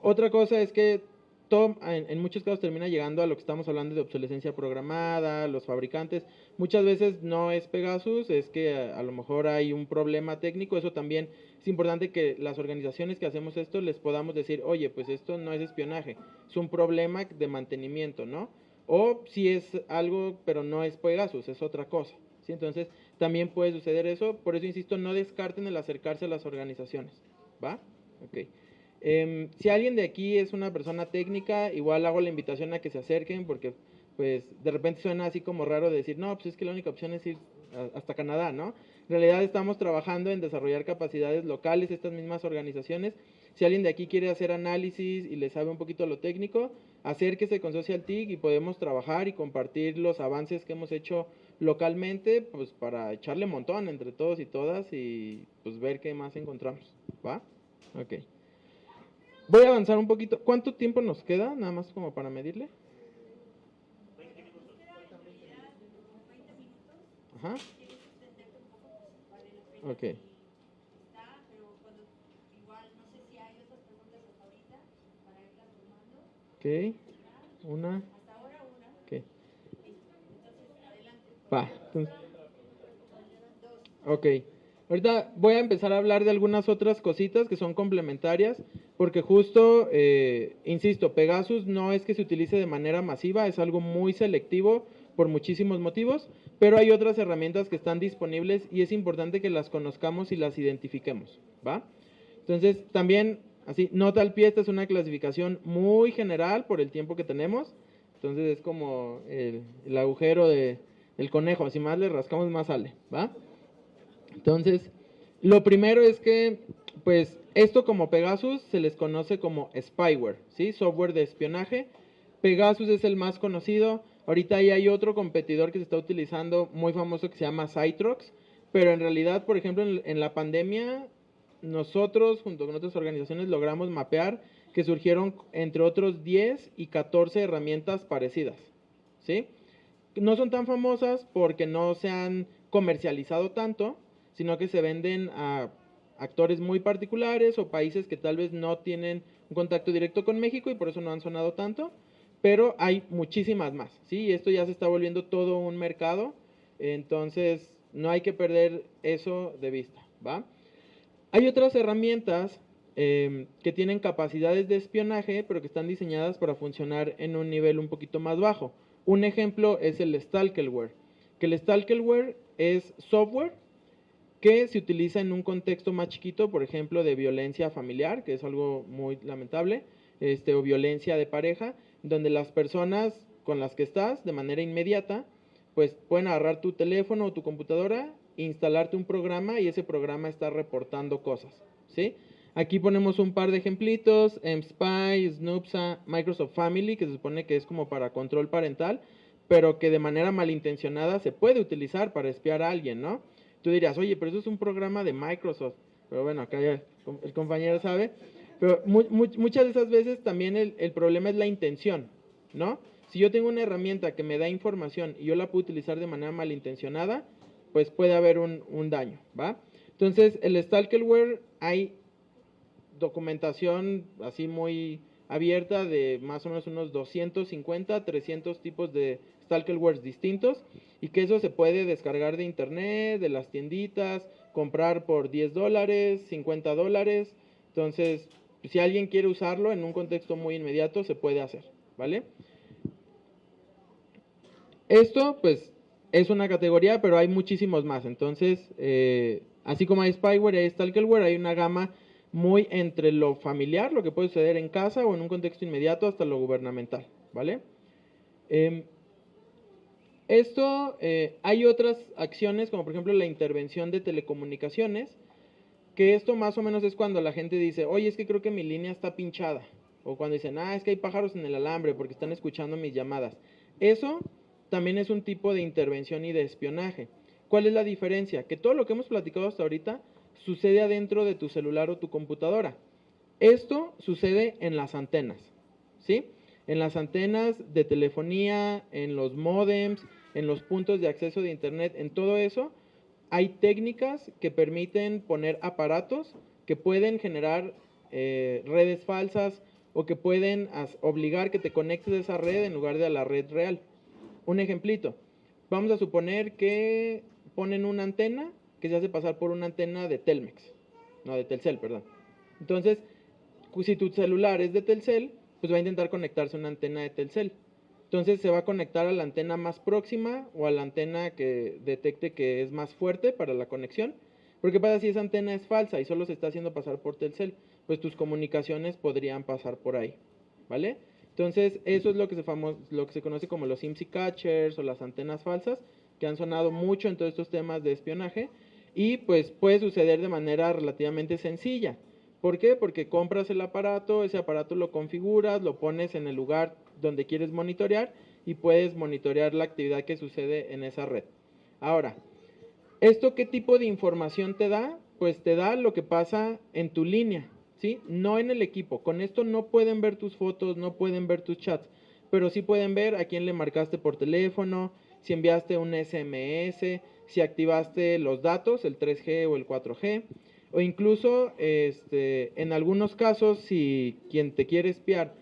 Otra cosa es que todo, en, en, muchos casos termina llegando a lo que estamos hablando de obsolescencia programada, los fabricantes. Muchas veces no es Pegasus, es que a, a, lo mejor hay un problema técnico. Eso también es importante que las organizaciones que hacemos esto les podamos decir, oye, pues esto no es espionaje, es un problema de mantenimiento, ¿no? O si es algo, pero no es Pegasus, es otra cosa. ¿sí? Entonces, también puede suceder eso. Por eso insisto, no descarten el acercarse a las organizaciones. ¿Va? Ok. Em, si alguien de aquí es una persona técnica, igual hago la invitación a que se acerquen porque pues de repente suena así como raro decir, no, pues es que la única opción es ir hasta Canadá, ¿no? En realidad estamos trabajando en desarrollar capacidades locales, estas mismas organizaciones. Si alguien de aquí quiere hacer análisis y le sabe un poquito lo técnico, acérquese con Social TIC y podemos trabajar y compartir los avances que hemos hecho localmente, pues para echarle montón entre todos y todas y pues ver qué más encontramos, ¿va? Ok. Voy a avanzar un poquito. ¿Cuánto tiempo nos queda? Nada más como para medirle. Ajá. Ok. Ok. Una. Ok. Va. Ok. Ahorita voy a empezar a hablar de algunas otras cositas que son complementarias, porque justo, eh, insisto, Pegasus no es que se utilice de manera masiva, es algo muy selectivo por muchísimos motivos, pero hay otras herramientas que están disponibles y es importante que las conozcamos y las identifiquemos, ¿va? Entonces, también, así, nota al pie, esta es una clasificación muy general por el tiempo que tenemos, entonces es como el, el agujero de, del conejo, así más le rascamos más sale, ¿va? Entonces, lo primero es que, pues, esto como Pegasus se les conoce como spyware, ¿sí? Software de espionaje. Pegasus es el más conocido. Ahorita hay otro competidor que se está utilizando muy famoso que se llama Citrox, pero en realidad, por ejemplo, en, en la pandemia, nosotros junto con otras organizaciones logramos mapear que surgieron entre otros 10 y 14 herramientas parecidas, ¿sí? No son tan famosas porque no se han comercializado tanto, sino que se venden a actores muy particulares o países que tal vez no tienen un contacto directo con México y por eso no han sonado tanto, pero hay muchísimas más, ¿sí? Esto ya se está volviendo todo un mercado, entonces no hay que perder eso de vista, ¿va? Hay otras herramientas eh, que tienen capacidades de espionaje, pero que están diseñadas para funcionar en un nivel un poquito más bajo. Un ejemplo es el Stalkerware, que el Stalkerware es software que se utiliza en un contexto más chiquito, por ejemplo, de violencia familiar, que es algo muy lamentable, este, o violencia de pareja, donde las personas con las que estás de manera inmediata, pues pueden agarrar tu teléfono o tu computadora, instalarte un programa y ese programa está reportando cosas, ¿sí? Aquí ponemos un par de ejemplitos, MSpy, Snoopsa, Microsoft Family, que se supone que es como para control parental, pero que de manera malintencionada se puede utilizar para espiar a alguien, ¿no? Tú dirías, oye, pero eso es un programa de Microsoft. Pero bueno, acá ya el compañero sabe. Pero mu mu muchas de esas veces también el, el, problema es la intención, ¿no? Si yo tengo una herramienta que me da información y yo la puedo utilizar de manera malintencionada, pues puede haber un, un daño, ¿va? Entonces, el Stalkerware hay documentación así muy abierta de más o menos unos 250, 300 tipos de Stalkerwares distintos y que eso se puede descargar de internet, de las tienditas, comprar por 10 dólares, 50 dólares. Entonces, si alguien quiere usarlo en un contexto muy inmediato, se puede hacer, ¿vale? Esto, pues, es una categoría, pero hay muchísimos más. Entonces, eh, así como hay spyware y hay stalkerware, hay una gama muy entre lo familiar, lo que puede suceder en casa o en un contexto inmediato, hasta lo gubernamental, ¿vale? Eh, esto, eh, hay otras acciones, como por ejemplo la intervención de telecomunicaciones, que esto más o menos es cuando la gente dice, oye, es que creo que mi línea está pinchada. O cuando dicen, ah, es que hay pájaros en el alambre porque están escuchando mis llamadas. Eso también es un tipo de intervención y de espionaje. ¿Cuál es la diferencia? Que todo lo que hemos platicado hasta ahorita sucede adentro de tu celular o tu computadora. Esto sucede en las antenas, ¿sí? En las antenas de telefonía, en los modems, en los puntos de acceso de Internet, en todo eso, hay técnicas que permiten poner aparatos que pueden generar eh, redes falsas o que pueden obligar que te conectes a esa red en lugar de a la red real. Un ejemplito, vamos a suponer que ponen una antena que se hace pasar por una antena de Telmex, no, de Telcel, perdón. Entonces, si tu celular es de Telcel, pues va a intentar conectarse a una antena de Telcel. Entonces se va a conectar a la antena más próxima o a la antena que detecte que es más fuerte para la conexión. Porque pasa si esa antena es falsa y solo se está haciendo pasar por Telcel, pues tus comunicaciones podrían pasar por ahí, ¿vale? Entonces, eso es lo que se, famo- lo que se conoce como los IMSI catchers o las antenas falsas, que han sonado mucho en todos estos temas de espionaje y pues puede suceder de manera relativamente sencilla. ¿Por qué? Porque compras el aparato, ese aparato lo configuras, lo pones en el lugar donde quieres monitorear y puedes monitorear la actividad que sucede en esa red. Ahora, ¿esto qué tipo de información te da? Pues te da lo que pasa en tu línea, ¿sí? No en el equipo. Con esto no pueden ver tus fotos, no pueden ver tus chats, pero sí pueden ver a quién le marcaste por teléfono, si enviaste un SMS, si activaste los datos, el 3G o el 4G, o incluso este, en algunos casos si quien te quiere espiar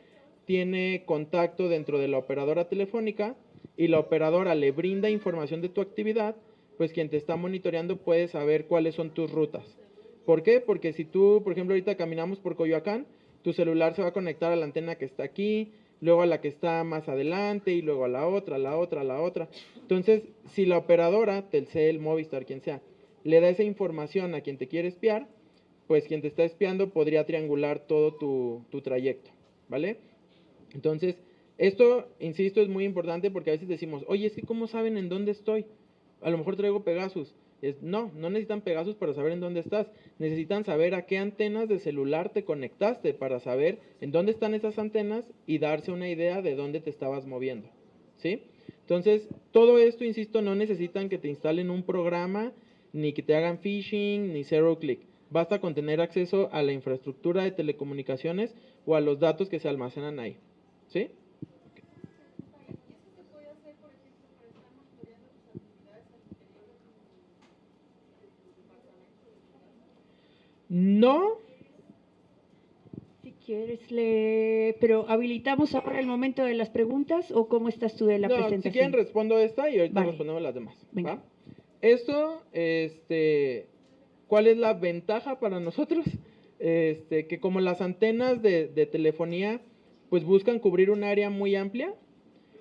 tiene contacto dentro de la operadora telefónica y la operadora le brinda información de tu actividad, pues quien te está monitoreando puede saber cuáles son tus rutas. ¿Por qué? Porque si tú, por ejemplo, ahorita caminamos por Coyoacán, tu celular se va a conectar a la antena que está aquí, luego a la que está más adelante y luego a la otra, a la otra, a la otra. Entonces, si la operadora, Telcel, Movistar, quien sea, le da esa información a quien te quiere espiar, pues quien te está espiando podría triangular todo tu, trayecto, ¿vale? Entonces, esto, insisto, es muy importante porque a veces decimos, oye, es que ¿cómo saben en dónde estoy? A lo mejor traigo Pegasus. No, no necesitan Pegasus para saber en dónde estás. Necesitan saber a qué antenas de celular te conectaste para saber en dónde están esas antenas y darse una idea de dónde te estabas moviendo. ¿Sí? Entonces, todo esto, insisto, no necesitan que te instalen un programa, ni que te hagan phishing, ni zero click. Basta con tener acceso a la infraestructura de telecomunicaciones o a los datos que se almacenan ahí. ¿Sí? No, Si quieres, le... pero habilitamos ahora el momento de las preguntas o cómo estás tú de la no, presentación. si quieren respondo esta y ahorita Vale. respondemos las demás. Venga. ¿va? Esto, este, ¿cuál es la ventaja para nosotros? Este, que como las antenas de, de telefonía, pues buscan cubrir un área muy amplia,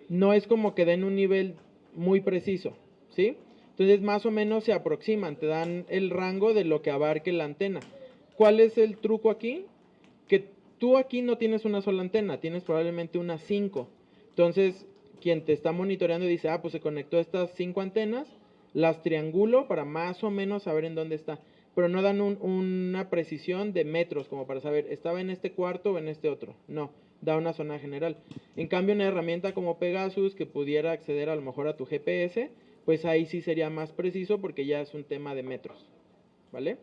no es como que den un nivel muy preciso, ¿sí? Entonces más o menos se aproximan, te dan el rango de lo que abarque la antena. ¿Cuál es el truco aquí? Que tú aquí no tienes una sola antena, tienes probablemente unas cinco. Entonces, quien te está monitoreando dice, ah, pues se conectó a estas cinco antenas, las triangulo para más o menos saber en dónde está. Pero no dan un- una precisión de metros como para saber, estaba en este cuarto o en este otro. No, da una zona general. En cambio, una herramienta como Pegasus que pudiera acceder a lo mejor a tu GPS, pues ahí sí sería más preciso porque ya es un tema de metros. ¿Vale?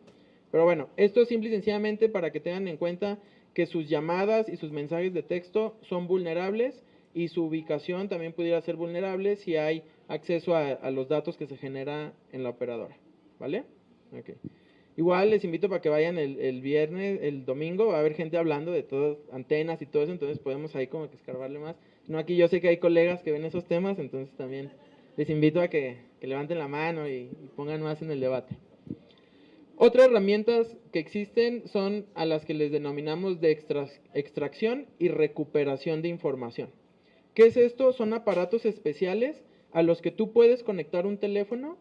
Pero bueno, esto es simple y sencillamente para que tengan en cuenta que sus llamadas y sus mensajes de texto son vulnerables y su ubicación también pudiera ser vulnerable si hay acceso a, los datos que se genera en la operadora. ¿Vale? Ok. Igual les invito para que vayan el, viernes, el domingo, va a haber gente hablando de todas antenas y todo eso, entonces podemos ahí como que escarbarle más. No, aquí yo sé que hay colegas que ven esos temas, entonces también les invito a que, levanten la mano y, y pongan más en el debate. Otras herramientas que existen son a las que les denominamos de extra- extracción y recuperación de información. ¿Qué es esto? Son aparatos especiales a los que tú puedes conectar un teléfono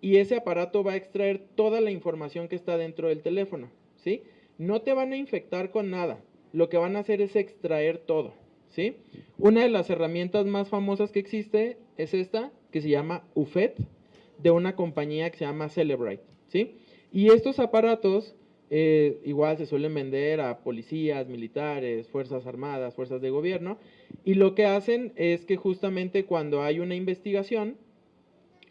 y ese aparato va a extraer toda la información que está dentro del teléfono, ¿sí? No te van a infectar con nada, lo que van a hacer es extraer todo, ¿sí? Una de las herramientas más famosas que existe es esta, que se llama UFET, de una compañía que se llama Celebrite, ¿sí? Y estos aparatos eh, igual se suelen vender a policías, militares, fuerzas armadas, fuerzas de gobierno, y lo que hacen es que justamente cuando hay una investigación,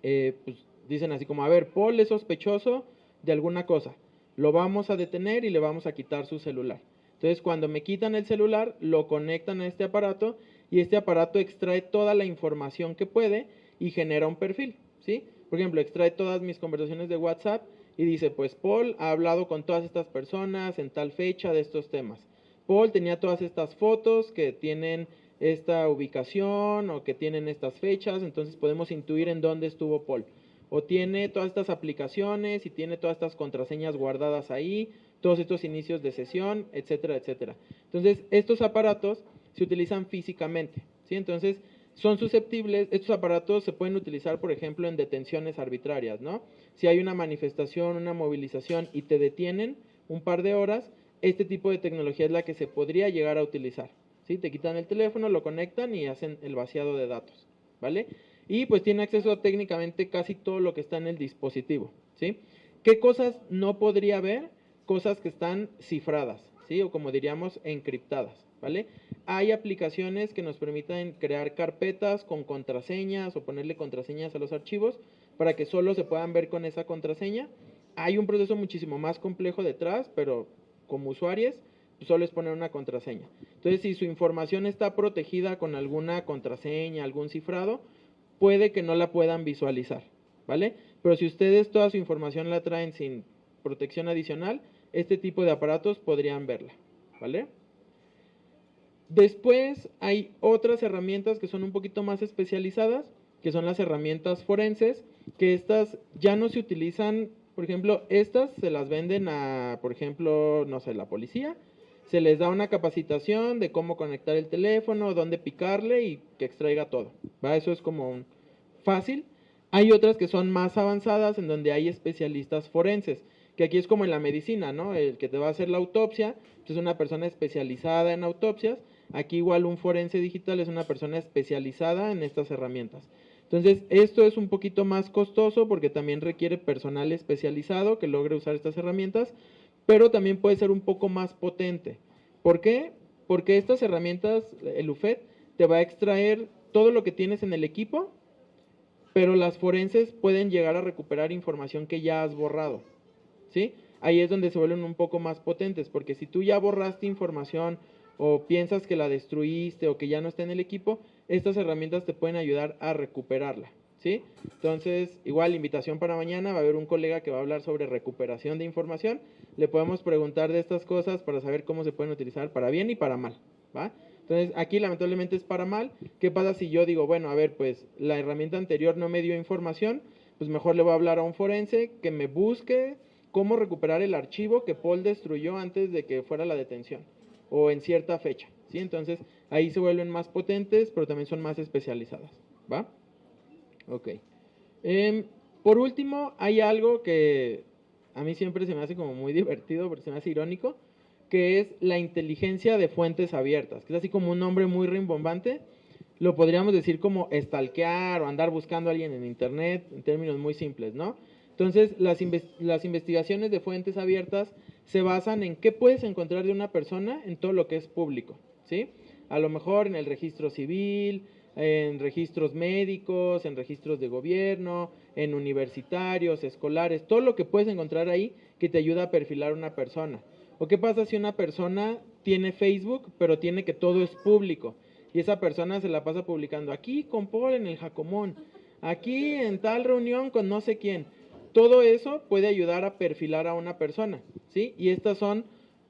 eh, pues dicen así como, a ver, Paul es sospechoso de alguna cosa, lo vamos a detener y le vamos a quitar su celular. Entonces, cuando me quitan el celular, lo conectan a este aparato y este aparato extrae toda la información que puede y genera un perfil, ¿sí? Por ejemplo, extrae todas mis conversaciones de WhatsApp y dice, pues Paul ha hablado con todas estas personas en tal fecha de estos temas. Paul tenía todas estas fotos que tienen esta ubicación o que tienen estas fechas, entonces podemos intuir en dónde estuvo Paul. O tiene todas estas aplicaciones y tiene todas estas contraseñas guardadas ahí, todos estos inicios de sesión, etcétera, etcétera. Entonces, estos aparatos se utilizan físicamente, ¿sí? Entonces, son susceptibles, estos aparatos se pueden utilizar, por ejemplo, en detenciones arbitrarias, ¿no? Si hay una manifestación, una movilización y te detienen un par de horas, este tipo de tecnología es la que se podría llegar a utilizar, ¿sí? Te quitan el teléfono, lo conectan y hacen el vaciado de datos, ¿vale? Y pues tiene acceso a técnicamente casi todo lo que está en el dispositivo, ¿sí? ¿Qué cosas no podría ver? Cosas que están cifradas, ¿sí? O como diríamos, encriptadas, ¿vale? Hay aplicaciones que nos permiten crear carpetas con contraseñas o ponerle contraseñas a los archivos para que solo se puedan ver con esa contraseña. Hay un proceso muchísimo más complejo detrás, pero como usuarios solo es poner una contraseña. Entonces, si su información está protegida con alguna contraseña, algún cifrado, puede que no la puedan visualizar, ¿vale? Pero si ustedes toda su información la traen sin protección adicional, este tipo de aparatos podrían verla, ¿vale? Después hay otras herramientas que son un poquito más especializadas, que son las herramientas forenses, que estas ya no se utilizan, por ejemplo, estas se las venden a, por ejemplo, no sé, la policía, se les da una capacitación de cómo conectar el teléfono, dónde picarle y que extraiga todo, ¿va? Eso es como un fácil. Hay otras que son más avanzadas en donde hay especialistas forenses, que aquí es como en la medicina, ¿no? El que te va a hacer la autopsia pues, es una persona especializada en autopsias Aquí igual un forense digital es una persona especializada en estas herramientas. Entonces, esto es un poquito más costoso porque también requiere personal especializado que logre usar estas herramientas, pero también puede ser un poco más potente. ¿Por qué? Porque estas herramientas, el UFED, te va a extraer todo lo que tienes en el equipo, pero las forenses pueden llegar a recuperar información que ya has borrado. ¿Sí? Ahí es donde se vuelven un poco más potentes, porque si tú ya borraste información o piensas que la destruiste o que ya no está en el equipo, estas herramientas te pueden ayudar a recuperarla. ¿Sí? Entonces, igual, invitación para mañana, va a haber un colega que va a hablar sobre recuperación de información. Le podemos preguntar de estas cosas para saber cómo se pueden utilizar para bien y para mal. ¿va? Entonces, aquí lamentablemente es para mal. ¿Qué pasa si yo digo, bueno, a ver, pues la herramienta anterior no me dio información? Pues mejor le voy a hablar a un forense que me busque cómo recuperar el archivo que Paul destruyó antes de que fuera la detención o en cierta fecha, ¿sí? Entonces, ahí se vuelven más potentes, pero también son más especializadas, ¿va? Ok. Em, por último, hay algo que a mí siempre se me hace como muy divertido, porque se me hace irónico, que es la inteligencia de fuentes abiertas, que es así como un nombre muy rimbombante, lo podríamos decir como estalquear o andar buscando a alguien en internet, en términos muy simples, ¿no? Entonces, las, las investigaciones de fuentes abiertas se basan en qué puedes encontrar de una persona en todo lo que es público, ¿sí? A lo mejor en el registro civil, en registros médicos, en registros de gobierno, en universitarios, escolares, todo lo que puedes encontrar ahí que te ayuda a perfilar una persona. ¿O qué pasa si una persona tiene Facebook, pero tiene que todo es público? Y esa persona se la pasa publicando aquí con Paul en el Jacomón, aquí en tal reunión con no sé quién. Todo eso puede ayudar a perfilar a una persona, ¿sí? Y estas son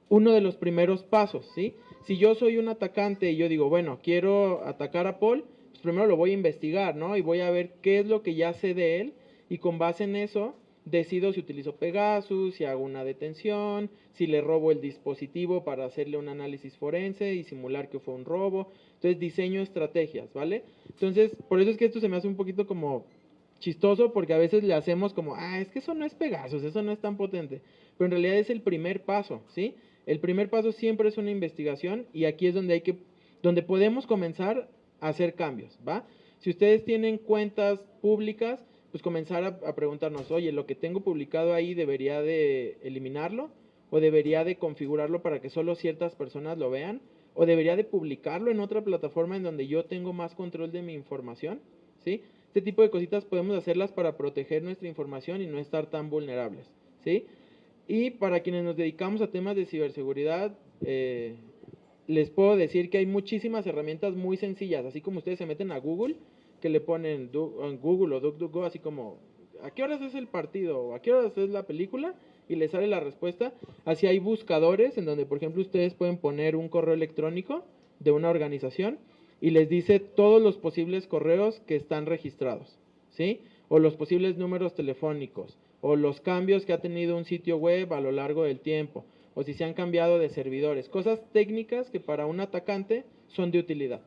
uno de los primeros pasos, ¿sí? Si yo soy un atacante y yo digo, bueno, quiero atacar a Paul, pues primero lo voy a investigar, ¿no? Y voy a ver qué es lo que ya sé de él y con base en eso decido si utilizo Pegasus, si hago una detención, si le robo el dispositivo para hacerle un análisis forense y simular que fue un robo. Entonces diseño estrategias, ¿vale? Entonces, por eso es que esto se me hace un poquito como chistoso porque a veces le hacemos como, ah, es que eso no es Pegasus, eso no es tan potente. Pero en realidad es el primer paso, ¿sí? El primer paso siempre es una investigación y aquí es donde hay que, donde podemos comenzar a hacer cambios, ¿va? Si ustedes tienen cuentas públicas, pues comenzar a, a preguntarnos, oye, lo que tengo publicado ahí debería de eliminarlo o debería de configurarlo para que solo ciertas personas lo vean o debería de publicarlo en otra plataforma en donde yo tengo más control de mi información, ¿sí? Este tipo de cositas podemos hacerlas para proteger nuestra información y no estar tan vulnerables, ¿sí? Y para quienes nos dedicamos a temas de ciberseguridad, eh, les puedo decir que hay muchísimas herramientas muy sencillas, así como ustedes se meten a Google, que le ponen en Google o DuckDuckGo, así como, ¿a qué horas es el partido? ¿O ¿A qué horas es la película? Y les sale la respuesta. Así hay buscadores en donde, por ejemplo, ustedes pueden poner un correo electrónico de una organización y les dice todos los posibles correos que están registrados, ¿sí? O los posibles números telefónicos, o los cambios que ha tenido un sitio web a lo largo del tiempo, o si se han cambiado de servidores, cosas técnicas que para un atacante son de utilidad,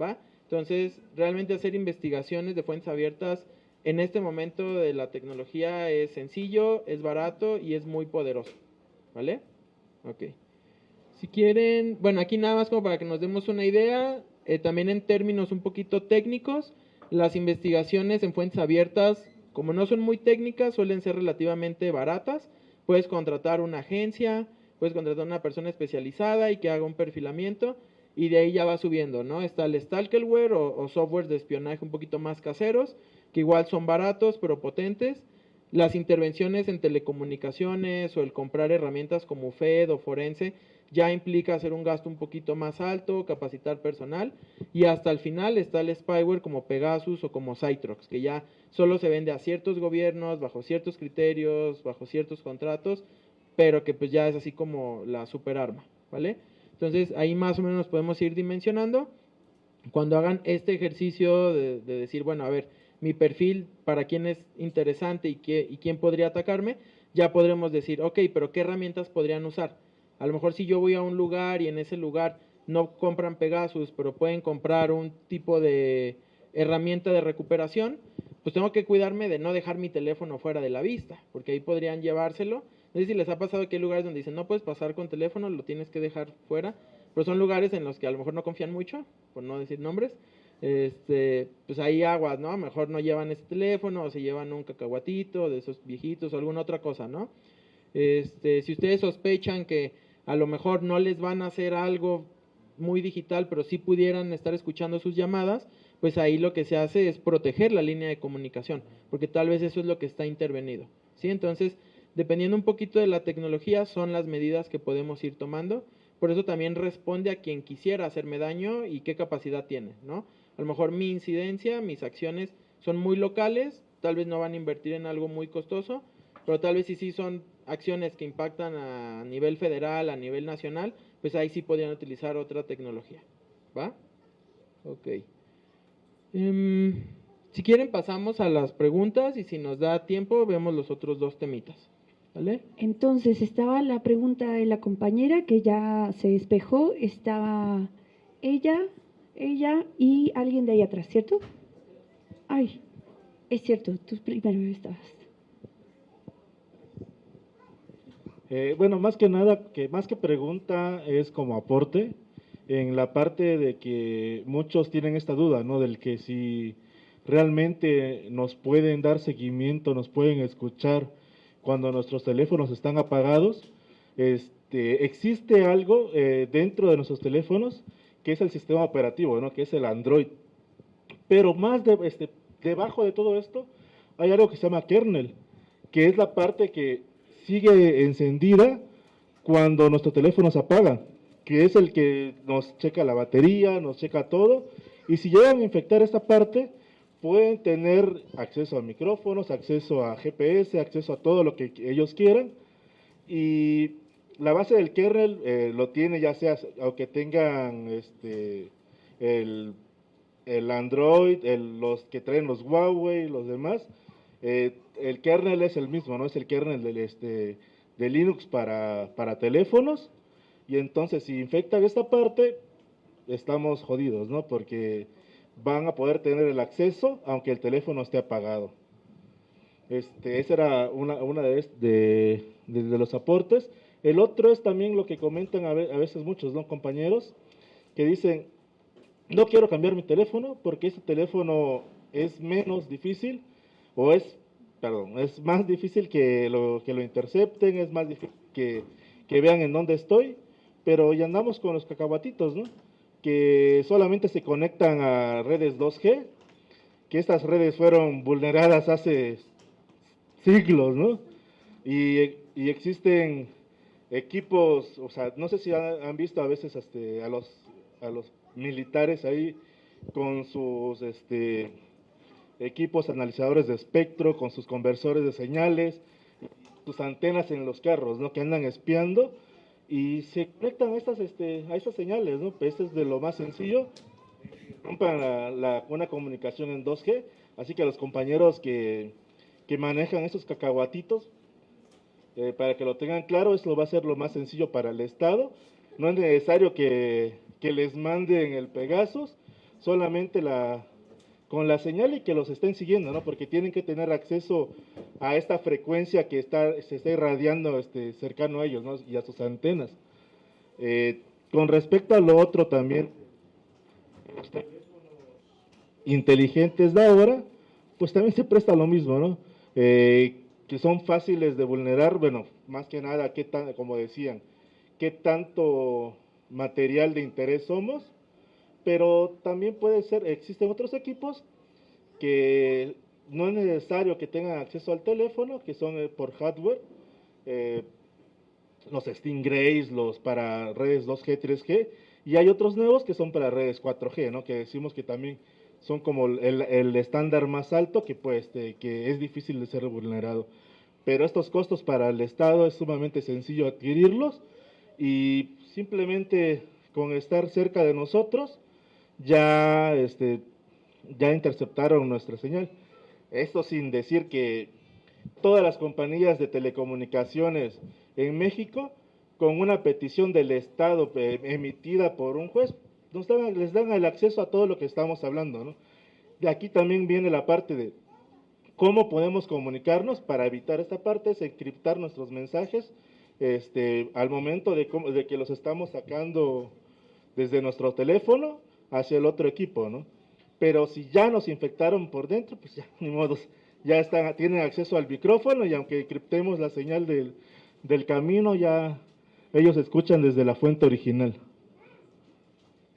¿va? Entonces, realmente hacer investigaciones de fuentes abiertas en este momento de la tecnología es sencillo, es barato y es muy poderoso. ¿Vale? Ok. Si quieren, bueno, aquí nada más como para que nos demos una idea, eh, también en términos un poquito técnicos, las investigaciones en fuentes abiertas, como no son muy técnicas, suelen ser relativamente baratas. Puedes contratar una agencia, puedes contratar una persona especializada y que haga un perfilamiento y de ahí ya va subiendo, ¿no? Está el stalkerware o, o softwares de espionaje un poquito más caseros, que igual son baratos pero potentes. Las intervenciones en telecomunicaciones o el comprar herramientas como FED o Forense ya implica hacer un gasto un poquito más alto, capacitar personal y hasta el final está el spyware como Pegasus o como Citrox, que ya solo se vende a ciertos gobiernos, bajo ciertos criterios, bajo ciertos contratos, pero que pues ya es así como la superarma, ¿vale? Entonces ahí más o menos podemos ir dimensionando. Cuando hagan este ejercicio de, de decir, bueno, a ver, mi perfil, para quién es interesante y, qué, y quién podría atacarme, ya podremos decir, ok, pero ¿qué herramientas podrían usar? A lo mejor si yo voy a un lugar y en ese lugar no compran Pegasus, pero pueden comprar un tipo de herramienta de recuperación, pues tengo que cuidarme de no dejar mi teléfono fuera de la vista, porque ahí podrían llevárselo. No sé si les ha pasado que hay lugares donde dicen, no puedes pasar con teléfono, lo tienes que dejar fuera, pero son lugares en los que a lo mejor no confían mucho, por no decir nombres, este, pues ahí aguas, ¿no? A lo mejor no llevan ese teléfono o se llevan un cacahuatito de esos viejitos o alguna otra cosa, ¿no? Este, si ustedes sospechan que a lo mejor no les van a hacer algo muy digital, pero sí pudieran estar escuchando sus llamadas, pues ahí lo que se hace es proteger la línea de comunicación, porque tal vez eso es lo que está intervenido, ¿sí? Entonces, dependiendo un poquito de la tecnología, son las medidas que podemos ir tomando, por eso también responde a quien quisiera hacerme daño y qué capacidad tiene, ¿no? A lo mejor mi incidencia, mis acciones son muy locales, tal vez no van a invertir en algo muy costoso, pero tal vez sí sí son acciones que impactan a nivel federal, a nivel nacional, pues ahí sí podrían utilizar otra tecnología. ¿Va? Ok. Em, si quieren pasamos a las preguntas y si nos da tiempo vemos los otros dos temitas. ¿Vale? Entonces estaba la pregunta de la compañera que ya se despejó, estaba ella, ella y alguien de ahí atrás, ¿cierto? Ay, es cierto, tú primero estabas. Eh, bueno, más que nada, que más que pregunta es como aporte en la parte de que muchos tienen esta duda, ¿no? Del que si realmente nos pueden dar seguimiento, nos pueden escuchar cuando nuestros teléfonos están apagados. Este, existe algo eh, dentro de nuestros teléfonos que es el sistema operativo, ¿no? Que es el Android. Pero más de, este, debajo de todo esto hay algo que se llama kernel, que es la parte que sigue encendida cuando nuestro teléfono se apaga, que es el que nos checa la batería, nos checa todo, y si llegan a infectar esta parte, pueden tener acceso a micrófonos, acceso a GPS, acceso a todo lo que ellos quieran, y la base del kernel eh, lo tiene ya sea, aunque tengan este, el, el Android, los que traen los Huawei, los demás, eh, el kernel es el mismo, ¿no? Es el kernel este, de Linux para, teléfonos. Y entonces, si infectan esta parte, estamos jodidos, ¿no? Porque van a poder tener el acceso aunque el teléfono esté apagado. Este, esa era una, de, los aportes. El otro es también lo que comentan a veces muchos ¿no? compañeros que dicen, no quiero cambiar mi teléfono porque ese teléfono es menos difícil o es, perdón, es más difícil que lo, que lo intercepten, es más difícil que, que vean en dónde estoy, pero ya andamos con los cacahuatitos, ¿no? Que solamente se conectan a redes 2G, que estas redes fueron vulneradas hace siglos, ¿no? Y, y existen equipos, o sea, no sé si han, visto a veces este, a, los, a los militares ahí con sus este, equipos analizadores de espectro, con sus conversores de señales, sus antenas en los carros, ¿no? Que andan espiando y se conectan a estas, este, a estas señales, ¿no? Pues este es de lo más sencillo, rompan la, la, una comunicación en 2G, así que a los compañeros que, que manejan esos cacahuatitos, eh, para que lo tengan claro, eso va a ser lo más sencillo para el Estado, no es necesario que, que les manden el Pegasus, solamente la, con la señal y que los estén siguiendo, ¿no? Porque tienen que tener acceso a esta frecuencia que está, se está irradiando este, cercano a ellos, ¿no? Y a sus antenas. Eh, con respecto a lo otro también, los inteligentes de ahora, pues también se presta lo mismo, ¿no? Eh, que son fáciles de vulnerar, bueno, más que nada, qué tan, como decían, qué tanto material de interés somos, pero también puede ser, existen otros equipos que no es necesario que tengan acceso al teléfono, que son eh, por hardware, eh, los Stingrays, los para redes 2G, 3G, y hay otros nuevos que son para redes 4G, ¿no? que decimos que también son como el, el estándar más alto que, pues, este, que es difícil de ser vulnerado. Pero estos costos para el Estado es sumamente sencillo adquirirlos y simplemente con estar cerca de nosotros ya, este, ya interceptaron nuestra señal. Esto sin decir que todas las compañías de telecomunicaciones en México, con una petición del Estado eh, emitida por un juez, nos dan, les dan el acceso a todo lo que estamos hablando. ¿no? De aquí también viene la parte de cómo podemos comunicarnos para evitar esta parte, es encriptar nuestros mensajes este, al momento de, de que los estamos sacando desde nuestro teléfono hacia el otro equipo, ¿no? Pero si ya nos infectaron por dentro, pues ya, ni modo, ya están, tienen acceso al micrófono y aunque encriptemos la señal del, del camino, ya ellos escuchan desde la fuente original.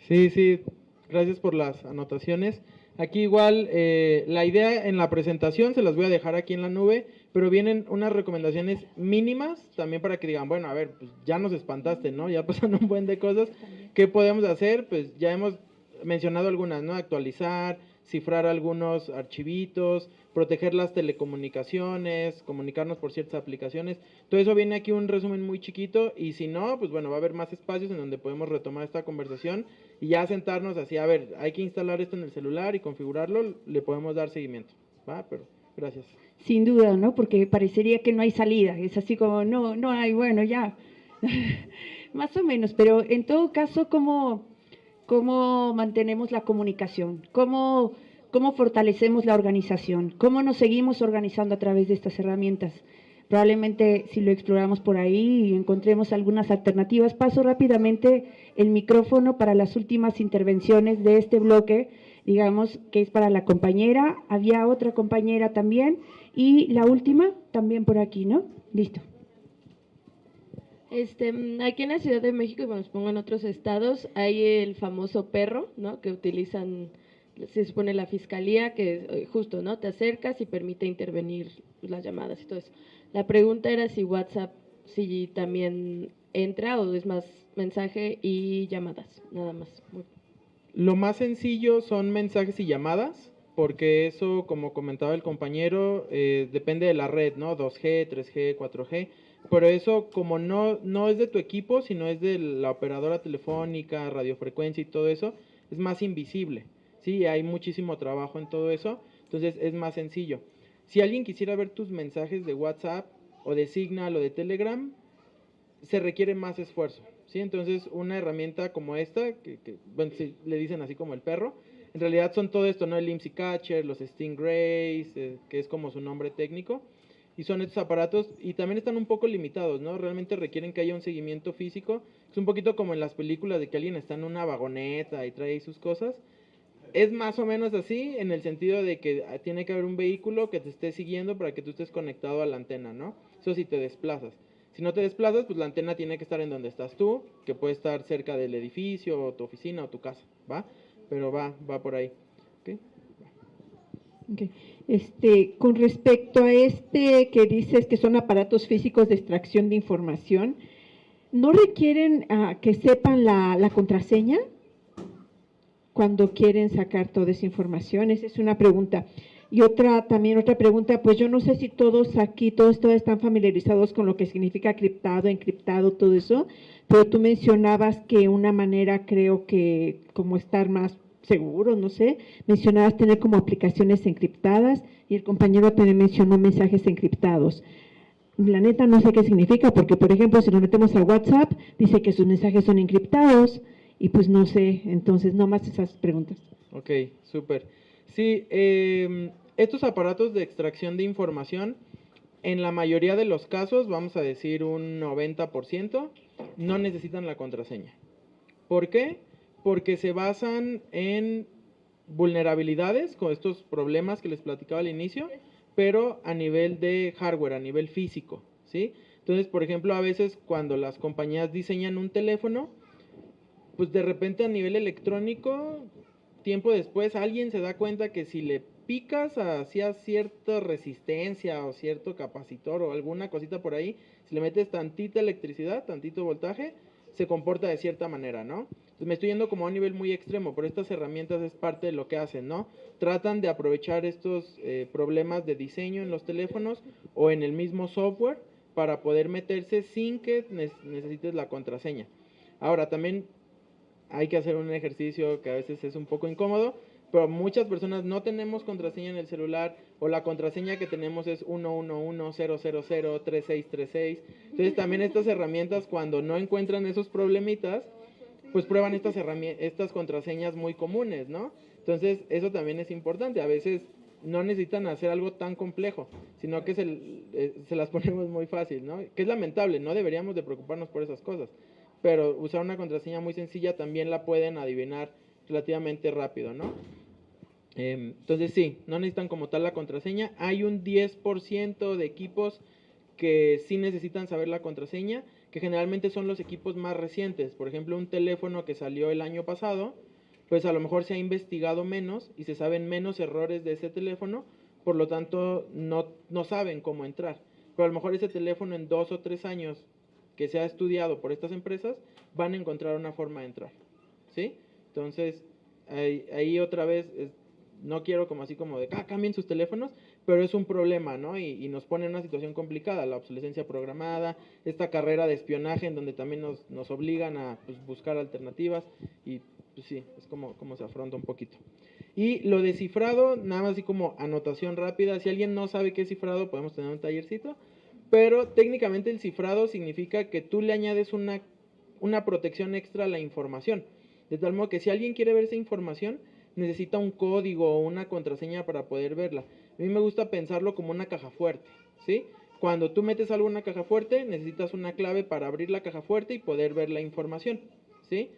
Sí, sí, gracias por las anotaciones. Aquí igual eh, la idea en la presentación se las voy a dejar aquí en la nube, pero vienen unas recomendaciones mínimas también para que digan, bueno, a ver, pues ya nos espantaste, ¿no? Ya pasan un buen de cosas. ¿Qué podemos hacer? Pues ya hemos mencionado algunas, ¿no? Actualizar, cifrar algunos archivitos, proteger las telecomunicaciones, comunicarnos por ciertas aplicaciones. Todo eso viene aquí un resumen muy chiquito y si no, pues bueno, va a haber más espacios en donde podemos retomar esta conversación y ya sentarnos así, a ver, hay que instalar esto en el celular y configurarlo, le podemos dar seguimiento. ¿Va? Pero gracias. Sin duda, ¿no? Porque parecería que no hay salida, es así como, no, no hay, bueno, ya. más o menos, pero en todo caso, ¿cómo, cómo mantenemos la comunicación? ¿Cómo cómo fortalecemos la organización, cómo nos seguimos organizando a través de estas herramientas. Probablemente si lo exploramos por ahí y encontremos algunas alternativas. Paso rápidamente el micrófono para las últimas intervenciones de este bloque, digamos que es para la compañera, había otra compañera también y la última también por aquí, ¿no? Listo. Este, aquí en la Ciudad de México, y bueno, pongo en otros estados, hay el famoso perro, ¿no? Que utilizan se supone la fiscalía que eh, justo, ¿no? Te acercas y permite intervenir las llamadas y todo eso. La pregunta era si WhatsApp, si también entra o es más mensaje y llamadas, nada más. Lo más sencillo son mensajes y llamadas, porque eso, como comentaba el compañero, eh, depende de la red, ¿no? 2G, 3G, 4G. Pero eso, como no, no es de tu equipo, sino es de la operadora telefónica, radiofrecuencia y todo eso, es más invisible. Sí, hay muchísimo trabajo en todo eso, entonces es más sencillo. Si alguien quisiera ver tus mensajes de WhatsApp o de Signal o de Telegram, se requiere más esfuerzo. ¿sí? Entonces, una herramienta como esta, que, bueno, le dicen así como el perro, en realidad son todo esto, ¿no? El IMSI Catcher, los Stingrays, eh, que es como su nombre técnico, y son estos aparatos, y también están un poco limitados, ¿no? Realmente requieren que haya un seguimiento físico. Es un poquito como en las películas de que alguien está en una vagoneta y trae sus cosas es más o menos así en el sentido de que tiene que haber un vehículo que te esté siguiendo para que tú estés conectado a la antena, ¿no? Eso si te desplazas. Si no te desplazas, pues la antena tiene que estar en donde estás tú, que puede estar cerca del edificio, o tu oficina o tu casa, ¿va? Pero va, va por ahí. ¿Okay? Este, con respecto a este que dices que son aparatos físicos de extracción de información, ¿no requieren ah, que sepan la, contraseña? cuando quieren sacar toda esa información? Esa es una pregunta. Y otra, también otra pregunta, pues yo no sé si todos aquí, todos, todos están familiarizados con lo que significa criptado, encriptado, todo eso, pero tú mencionabas que una manera, creo que como estar más seguro, no sé, mencionabas tener como aplicaciones encriptadas y el compañero también mencionó mensajes encriptados. La neta no sé qué significa, porque por ejemplo, si nos metemos a WhatsApp, dice que sus mensajes son encriptados, y pues no sé, entonces no más esas preguntas. Ok, súper. Sí, eh, estos aparatos de extracción de información, en la mayoría de los casos, vamos a decir un 90%, no necesitan la contraseña. ¿Por qué? Porque se basan en vulnerabilidades, con estos problemas que les platicaba al inicio, pero a nivel de hardware, a nivel físico, ¿sí? Entonces, por ejemplo, a veces cuando las compañías diseñan un teléfono, pues de repente a nivel electrónico, tiempo después alguien se da cuenta que si le picas hacia cierta resistencia o cierto capacitor o alguna cosita por ahí, si le metes tantita electricidad, tantito voltaje, se comporta de cierta manera, ¿no? Me estoy yendo como a un nivel muy extremo, pero estas herramientas es parte de lo que hacen, ¿no? Tratan de aprovechar estos eh, problemas de diseño en los teléfonos o en el mismo software para poder meterse sin que necesites la contraseña. Ahora, también hay que hacer un ejercicio que a veces es un poco incómodo, pero muchas personas no tenemos contraseña en el celular o la contraseña que tenemos es 111-000-3636. Entonces también estas herramientas cuando no encuentran esos problemitas, pues prueban estas, estas contraseñas muy comunes, ¿no? Entonces eso también es importante. A veces no necesitan hacer algo tan complejo, sino que se, eh, se las ponemos muy fácil, ¿no? Que es lamentable, no deberíamos de preocuparnos por esas cosas pero usar una contraseña muy sencilla también la pueden adivinar relativamente rápido, ¿no? Em, entonces sí, no necesitan como tal la contraseña. Hay un 10% de equipos que sí necesitan saber la contraseña, que generalmente son los equipos más recientes. Por ejemplo, un teléfono que salió el año pasado, pues a lo mejor se ha investigado menos y se saben menos errores de ese teléfono, por lo tanto no, no saben cómo entrar. Pero a lo mejor ese teléfono en dos o tres años que se ha estudiado por estas empresas, van a encontrar una forma de entrar. ¿Sí? Entonces, ahí, otra vez, no quiero como así como de, ah, cambien sus teléfonos, pero es un problema, ¿no? Y, nos pone en una situación complicada, la obsolescencia programada, esta carrera de espionaje en donde también nos, nos obligan a pues, buscar alternativas y pues sí, es como, como se afronta un poquito. Y lo de cifrado, nada más así como anotación rápida, si alguien no sabe qué es cifrado, podemos tener un tallercito pero técnicamente el cifrado significa que tú le añades una, una protección extra a la información. De tal modo que si alguien quiere ver esa información, necesita un código o una contraseña para poder verla. A mí me gusta pensarlo como una caja fuerte, ¿sí? Cuando tú metes algo en una caja fuerte, necesitas una clave para abrir la caja fuerte y poder ver la información, ¿sí?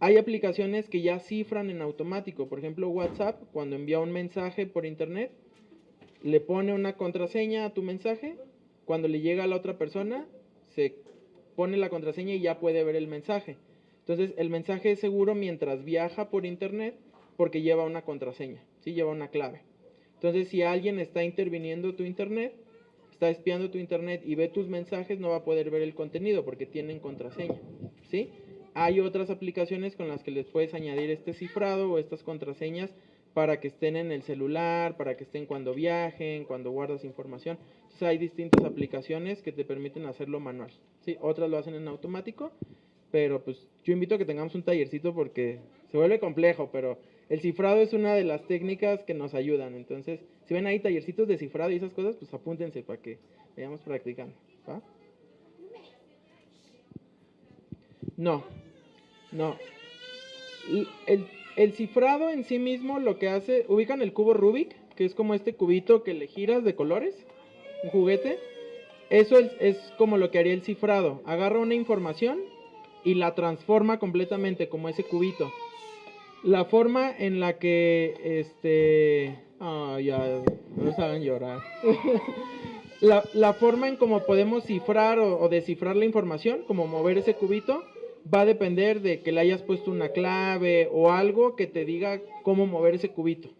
Hay aplicaciones que ya cifran en automático. Por ejemplo, WhatsApp, cuando envía un mensaje por internet, le pone una contraseña a tu mensaje cuando le llega a la otra persona, se pone la contraseña y ya puede ver el mensaje. Entonces, el mensaje es seguro mientras viaja por internet porque lleva una contraseña, ¿sí? Lleva una clave. Entonces, si alguien está interviniendo tu internet, está espiando tu internet y ve tus mensajes, no va a poder ver el contenido porque tienen contraseña, ¿sí? Hay otras aplicaciones con las que les puedes añadir este cifrado o estas contraseñas para que estén en el celular, para que estén cuando viajen, cuando guardas información. Entonces hay distintas aplicaciones que te permiten hacerlo manual. ¿sí? Otras lo hacen en automático, pero pues yo invito a que tengamos un tallercito porque se vuelve complejo, pero el cifrado es una de las técnicas que nos ayudan. Entonces, si ven ahí tallercitos de cifrado y esas cosas, pues apúntense para que vayamos practicando. No, no. El, el cifrado en sí mismo lo que hace, ubican el cubo Rubik, que es como este cubito que le giras de colores, un juguete. Eso es, como lo que haría el cifrado. Agarra una información y la transforma completamente como ese cubito. La forma en la que, este, ah, ya, no saben llorar. la, forma en cómo podemos cifrar o descifrar la información, como mover ese cubito, va a depender de que le hayas puesto una clave o algo que te diga cómo mover ese cubito.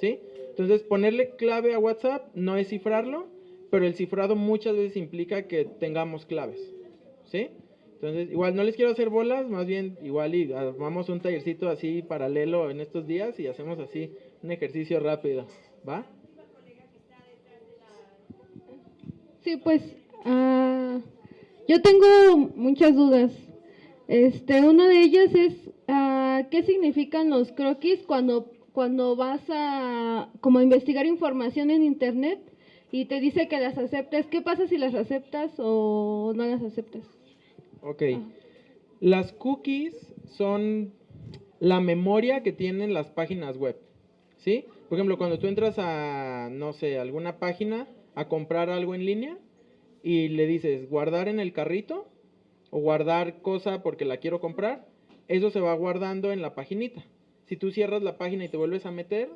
¿Sí? Entonces, ponerle clave a WhatsApp no es cifrarlo, pero el cifrado muchas veces implica que tengamos claves. ¿Sí? Entonces, igual no les quiero hacer bolas, más bien igual y armamos un tallercito así paralelo en estos días y hacemos así un ejercicio rápido. ¿Va? Sí, pues uh, yo tengo muchas dudas. Este, una de ellas es uh, qué significan los croquis cuando, cuando vas a como investigar información en internet y te dice que las aceptes. ¿Qué pasa si las aceptas o no las aceptas? Ok. Las cookies son, la memoria que tienen las páginas web. ¿Sí? Por ejemplo, cuando tú entras a, no sé, alguna página a comprar algo en línea y le dices guardar en el carrito o guardar cosa porque la quiero comprar, eso se va guardando en la paginita. Si tú cierras la página y te vuelves a meter,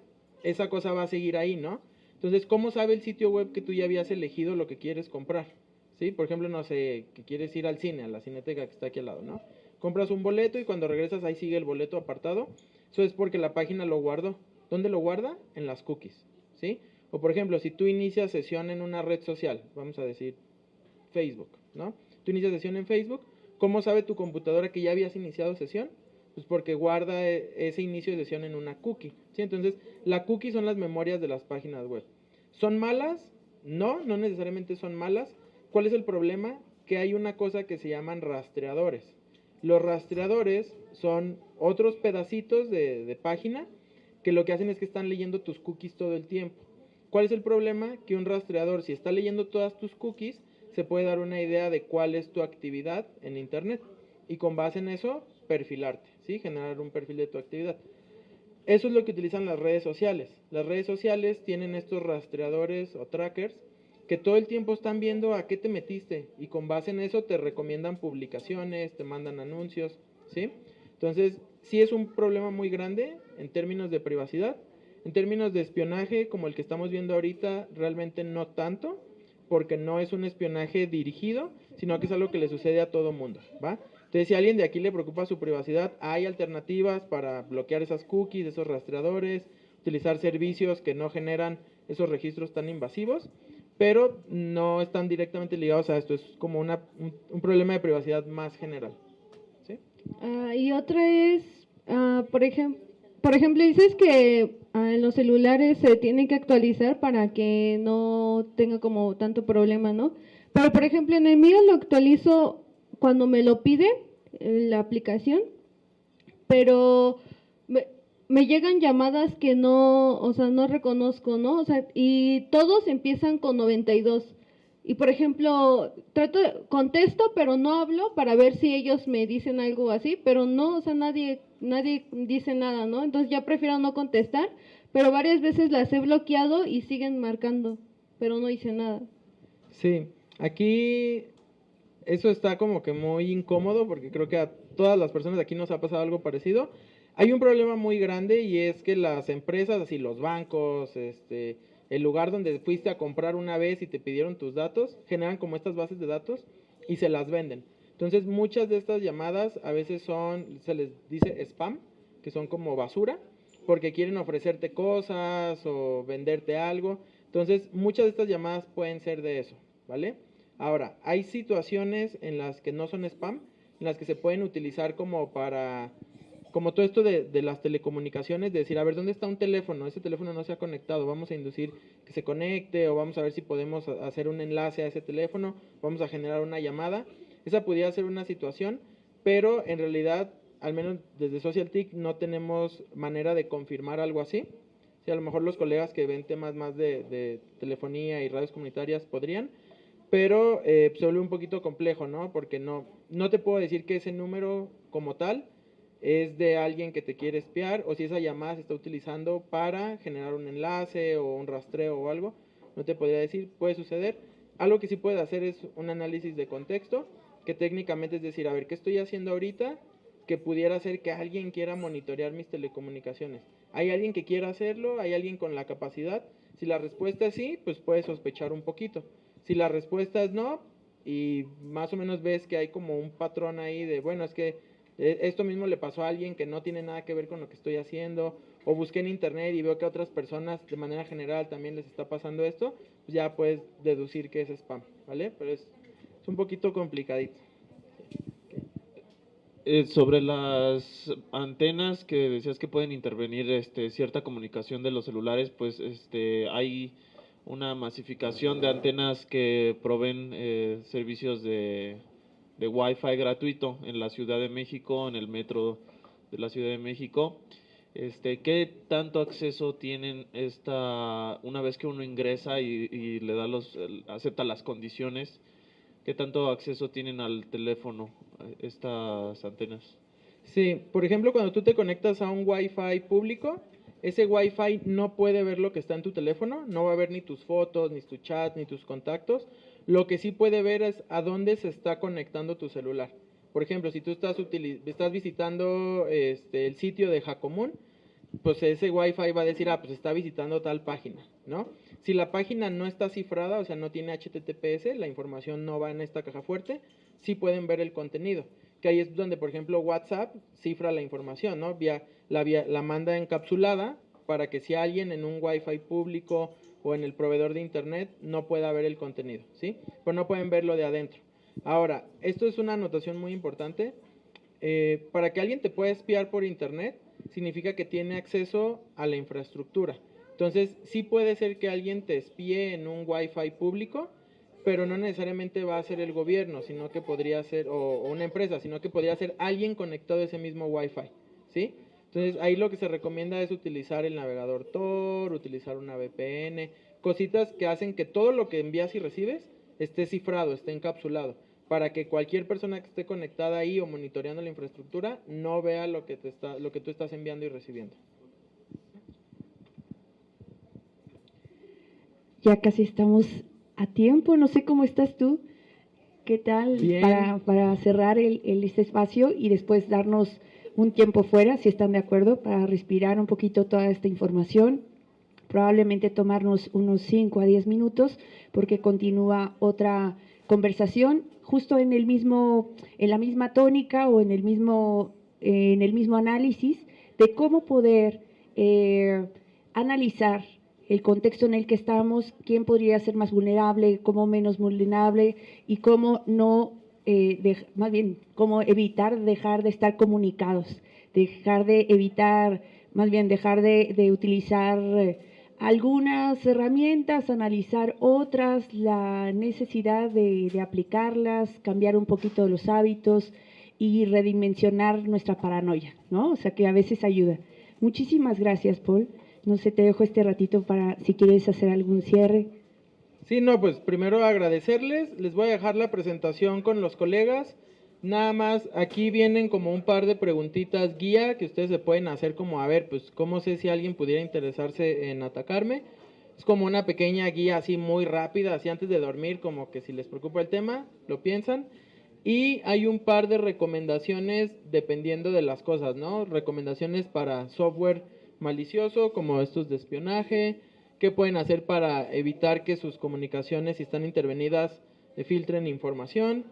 esa cosa va a seguir ahí, ¿no? Entonces, ¿cómo sabe el sitio web que tú ya habías elegido lo que quieres comprar? ¿Sí? Por ejemplo, no sé, que quieres ir al cine, a la cineteca que está aquí al lado, ¿no? Compras un boleto y cuando regresas ahí sigue el boleto apartado. Eso es porque la página lo guardó. ¿Dónde lo guarda? En las cookies, ¿sí? O por ejemplo, si tú inicias sesión en una red social, vamos a decir Facebook, ¿no? Tú inicias sesión en Facebook, ¿cómo sabe tu computadora que ya habías iniciado sesión? Pues porque guarda e, ese inicio de sesión en una cookie, ¿sí? Entonces, la cookie son las memorias de las páginas web. ¿Son malas? No, no necesariamente son malas. ¿Cuál es el problema? Que hay una cosa que se llaman rastreadores. Los rastreadores son otros pedacitos de, página que lo que hacen es que están leyendo tus cookies todo el tiempo. ¿Cuál es el problema? Que un rastreador, si está leyendo todas tus cookies, se puede dar una idea de cuál es tu actividad en Internet y con base en eso perfilarte, ¿sí? generar un perfil de tu actividad. Eso es lo que utilizan las redes sociales. Las redes sociales tienen estos rastreadores o trackers que todo el tiempo están viendo a qué te metiste y con base en eso te recomiendan publicaciones, te mandan anuncios, ¿sí? Entonces, sí es un problema muy grande en términos de privacidad, en términos de espionaje, como el que estamos viendo ahorita, realmente no tanto, porque no es un espionaje dirigido, sino que es algo que le sucede a todo mundo, ¿va? Entonces, si a alguien de aquí le preocupa su privacidad, hay alternativas para bloquear esas cookies, esos rastreadores, utilizar servicios que no generan esos registros tan invasivos, pero no están directamente ligados a esto, es como una, un, problema de privacidad más general. ¿sí? Ah, y otra es, uh, por ejemplo, por ejemplo, dices que ah, en los celulares se tienen que actualizar para que no tenga como tanto problema, ¿no? Pero, por ejemplo, en el mío lo actualizo cuando me lo pide la aplicación, pero me, llegan llamadas que no, o sea, no reconozco, ¿no? O sea, y todos empiezan con 92. Y por ejemplo, trato, contesto, pero no hablo para ver si ellos me dicen algo así, pero no, o sea, nadie, nadie dice nada, ¿no? Entonces ya prefiero no contestar, pero varias veces las he bloqueado y siguen marcando, pero no hice nada. Sí, aquí eso está como que muy incómodo porque creo que a todas las personas aquí nos ha pasado algo parecido. Hay un problema muy grande y es que las empresas, así los bancos, este, el lugar donde fuiste a comprar una vez y te pidieron tus datos, generan como estas bases de datos y se las venden. Entonces muchas de estas llamadas a veces son, se les dice spam, que son como basura, porque quieren ofrecerte cosas o venderte algo. Entonces muchas de estas llamadas pueden ser de eso, ¿vale? Ahora, hay situaciones en las que no son spam, en las que se pueden utilizar como para como todo esto de, de, las telecomunicaciones, de decir, a ver, ¿dónde está un teléfono? Ese teléfono no se ha conectado, vamos a inducir que se conecte o vamos a ver si podemos hacer un enlace a ese teléfono, vamos a generar una llamada. Esa pudiera ser una situación, pero en realidad, al menos desde SocialTIC, no tenemos manera de confirmar algo así. Si a lo mejor los colegas que ven temas más de, de telefonía y radios comunitarias podrían, pero eh, se vuelve un poquito complejo, ¿no? Porque no, no te puedo decir que ese número como tal es de alguien que te quiere espiar o si esa llamada se está utilizando para generar un enlace o un rastreo o algo, no te podría decir, puede suceder. Algo que sí puede hacer es un análisis de contexto, que técnicamente es decir, a ver, ¿qué estoy haciendo ahorita? Que pudiera ser que alguien quiera monitorear mis telecomunicaciones. ¿Hay alguien que quiera hacerlo? ¿Hay alguien con la capacidad? Si la respuesta es sí, pues puedes sospechar un poquito. Si la respuesta es no, y más o menos ves que hay como un patrón ahí de, bueno, es que esto mismo le pasó a alguien que no tiene nada que ver con lo que estoy haciendo, o busqué en internet y veo que a otras personas de manera general también les está pasando esto, pues ya puedes deducir que es spam, ¿vale? Pero es, es un poquito complicadito. Eh, sobre las antenas que decías que pueden intervenir este, cierta comunicación de los celulares, pues este, hay una masificación de antenas que proveen eh, servicios de de Wi-Fi gratuito en la Ciudad de México, en el metro de la Ciudad de México. Este, ¿Qué tanto acceso tienen esta, una vez que uno ingresa y, le da los, acepta las condiciones, qué tanto acceso tienen al teléfono estas antenas? Sí, por ejemplo, cuando tú te conectas a un Wi-Fi público, ese Wi-Fi no puede ver lo que está en tu teléfono, no va a ver ni tus fotos, ni tu chat, ni tus contactos. Lo que sí puede ver es a dónde se está conectando tu celular. Por ejemplo, si tú estás, estás visitando este, el sitio de Jacomún, pues ese Wi-Fi va a decir, ah, pues está visitando tal página, ¿no? Si la página no está cifrada, o sea, no tiene HTTPS, la información no va en esta caja fuerte, sí pueden ver el contenido. Que ahí es donde, por ejemplo, WhatsApp cifra la información, ¿no? Vía, la, vía, la manda encapsulada para que si alguien en un Wi-Fi público o en el proveedor de Internet no pueda ver el contenido, ¿sí? Pero no pueden verlo de adentro. Ahora, esto es una anotación muy importante. Eh, para que alguien te pueda espiar por Internet, significa que tiene acceso a la infraestructura. Entonces, sí puede ser que alguien te espíe en un Wi-Fi público, pero no necesariamente va a ser el gobierno, sino que podría ser, o, una empresa, sino que podría ser alguien conectado a ese mismo Wi-Fi, ¿sí? Entonces, ahí lo que se recomienda es utilizar el navegador Tor, utilizar una VPN, cositas que hacen que todo lo que envías y recibes esté cifrado, esté encapsulado para que cualquier persona que esté conectada ahí o monitoreando la infraestructura no vea lo que, te está, lo que tú estás enviando y recibiendo. Ya casi estamos a tiempo, no sé cómo estás tú. ¿Qué tal para, para, cerrar el, el, este espacio y después darnos un tiempo fuera, si están de acuerdo, para respirar un poquito toda esta información? Probablemente tomarnos unos 5 a 10 minutos porque continúa otra conversación justo en el mismo, en la misma tónica o en el mismo, en el mismo análisis de cómo poder eh, analizar el contexto en el que estamos, quién podría ser más vulnerable, cómo menos vulnerable y cómo no, eh, más bien, cómo evitar dejar de estar comunicados, dejar de evitar, más bien dejar de, de utilizar eh, algunas herramientas, analizar otras, la necesidad de, aplicarlas, cambiar un poquito los hábitos y redimensionar nuestra paranoia, ¿no? O sea que a veces ayuda. Muchísimas gracias, Paul. No sé, te dejo este ratito para si quieres hacer algún cierre. Sí, no, pues primero agradecerles. Les voy a dejar la presentación con los colegas. Nada más, aquí vienen como un par de preguntitas guía que ustedes se pueden hacer como, a ver, pues, ¿cómo sé si alguien pudiera interesarse en atacarme? Es como una pequeña guía así muy rápida, así antes de dormir, como que si les preocupa el tema, lo piensan. Y hay un par de recomendaciones dependiendo de las cosas, ¿no? Recomendaciones para software malicioso, como estos de espionaje, qué pueden hacer para evitar que sus comunicaciones, si están intervenidas, filtren información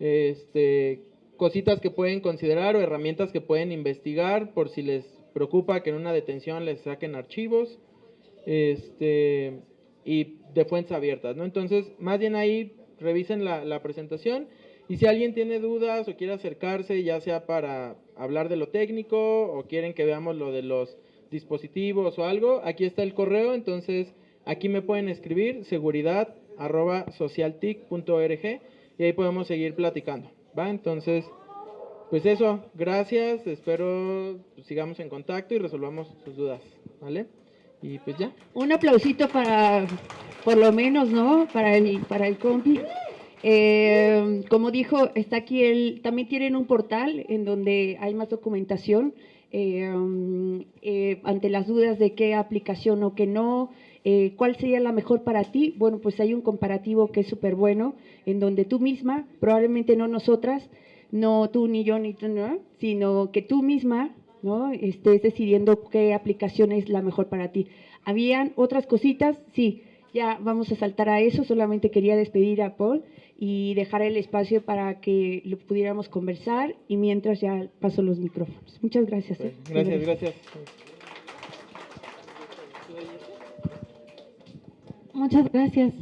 este, cositas que pueden considerar o herramientas que pueden investigar por si les preocupa que en una detención les saquen archivos este, y de fuentes abiertas, ¿no? Entonces, más bien ahí revisen la, la presentación y si alguien tiene dudas o quiere acercarse, ya sea para hablar de lo técnico o quieren que veamos lo de los dispositivos o algo, aquí está el correo, entonces aquí me pueden escribir seguridad socialtic.org y ahí podemos seguir platicando, ¿va? Entonces, pues eso, gracias, espero pues, sigamos en contacto y resolvamos sus dudas, ¿vale? Y pues ya. Un aplausito para, por lo menos, ¿no? Para el, para el compi. Eh, como dijo, está aquí el, también tienen un portal en donde hay más documentación eh, eh, ante las dudas de qué aplicación o qué no, eh, ¿Cuál sería la mejor para ti? Bueno, pues hay un comparativo que es súper bueno, en donde tú misma, probablemente no nosotras, no tú ni yo ni tú, ¿no? sino que tú misma ¿no? estés decidiendo qué aplicación es la mejor para ti. ¿Habían otras cositas? Sí, ya vamos a saltar a eso, solamente quería despedir a Paul y dejar el espacio para que lo pudiéramos conversar y mientras ya paso los micrófonos. Muchas gracias. ¿eh? Gracias, gracias. Muchas gracias.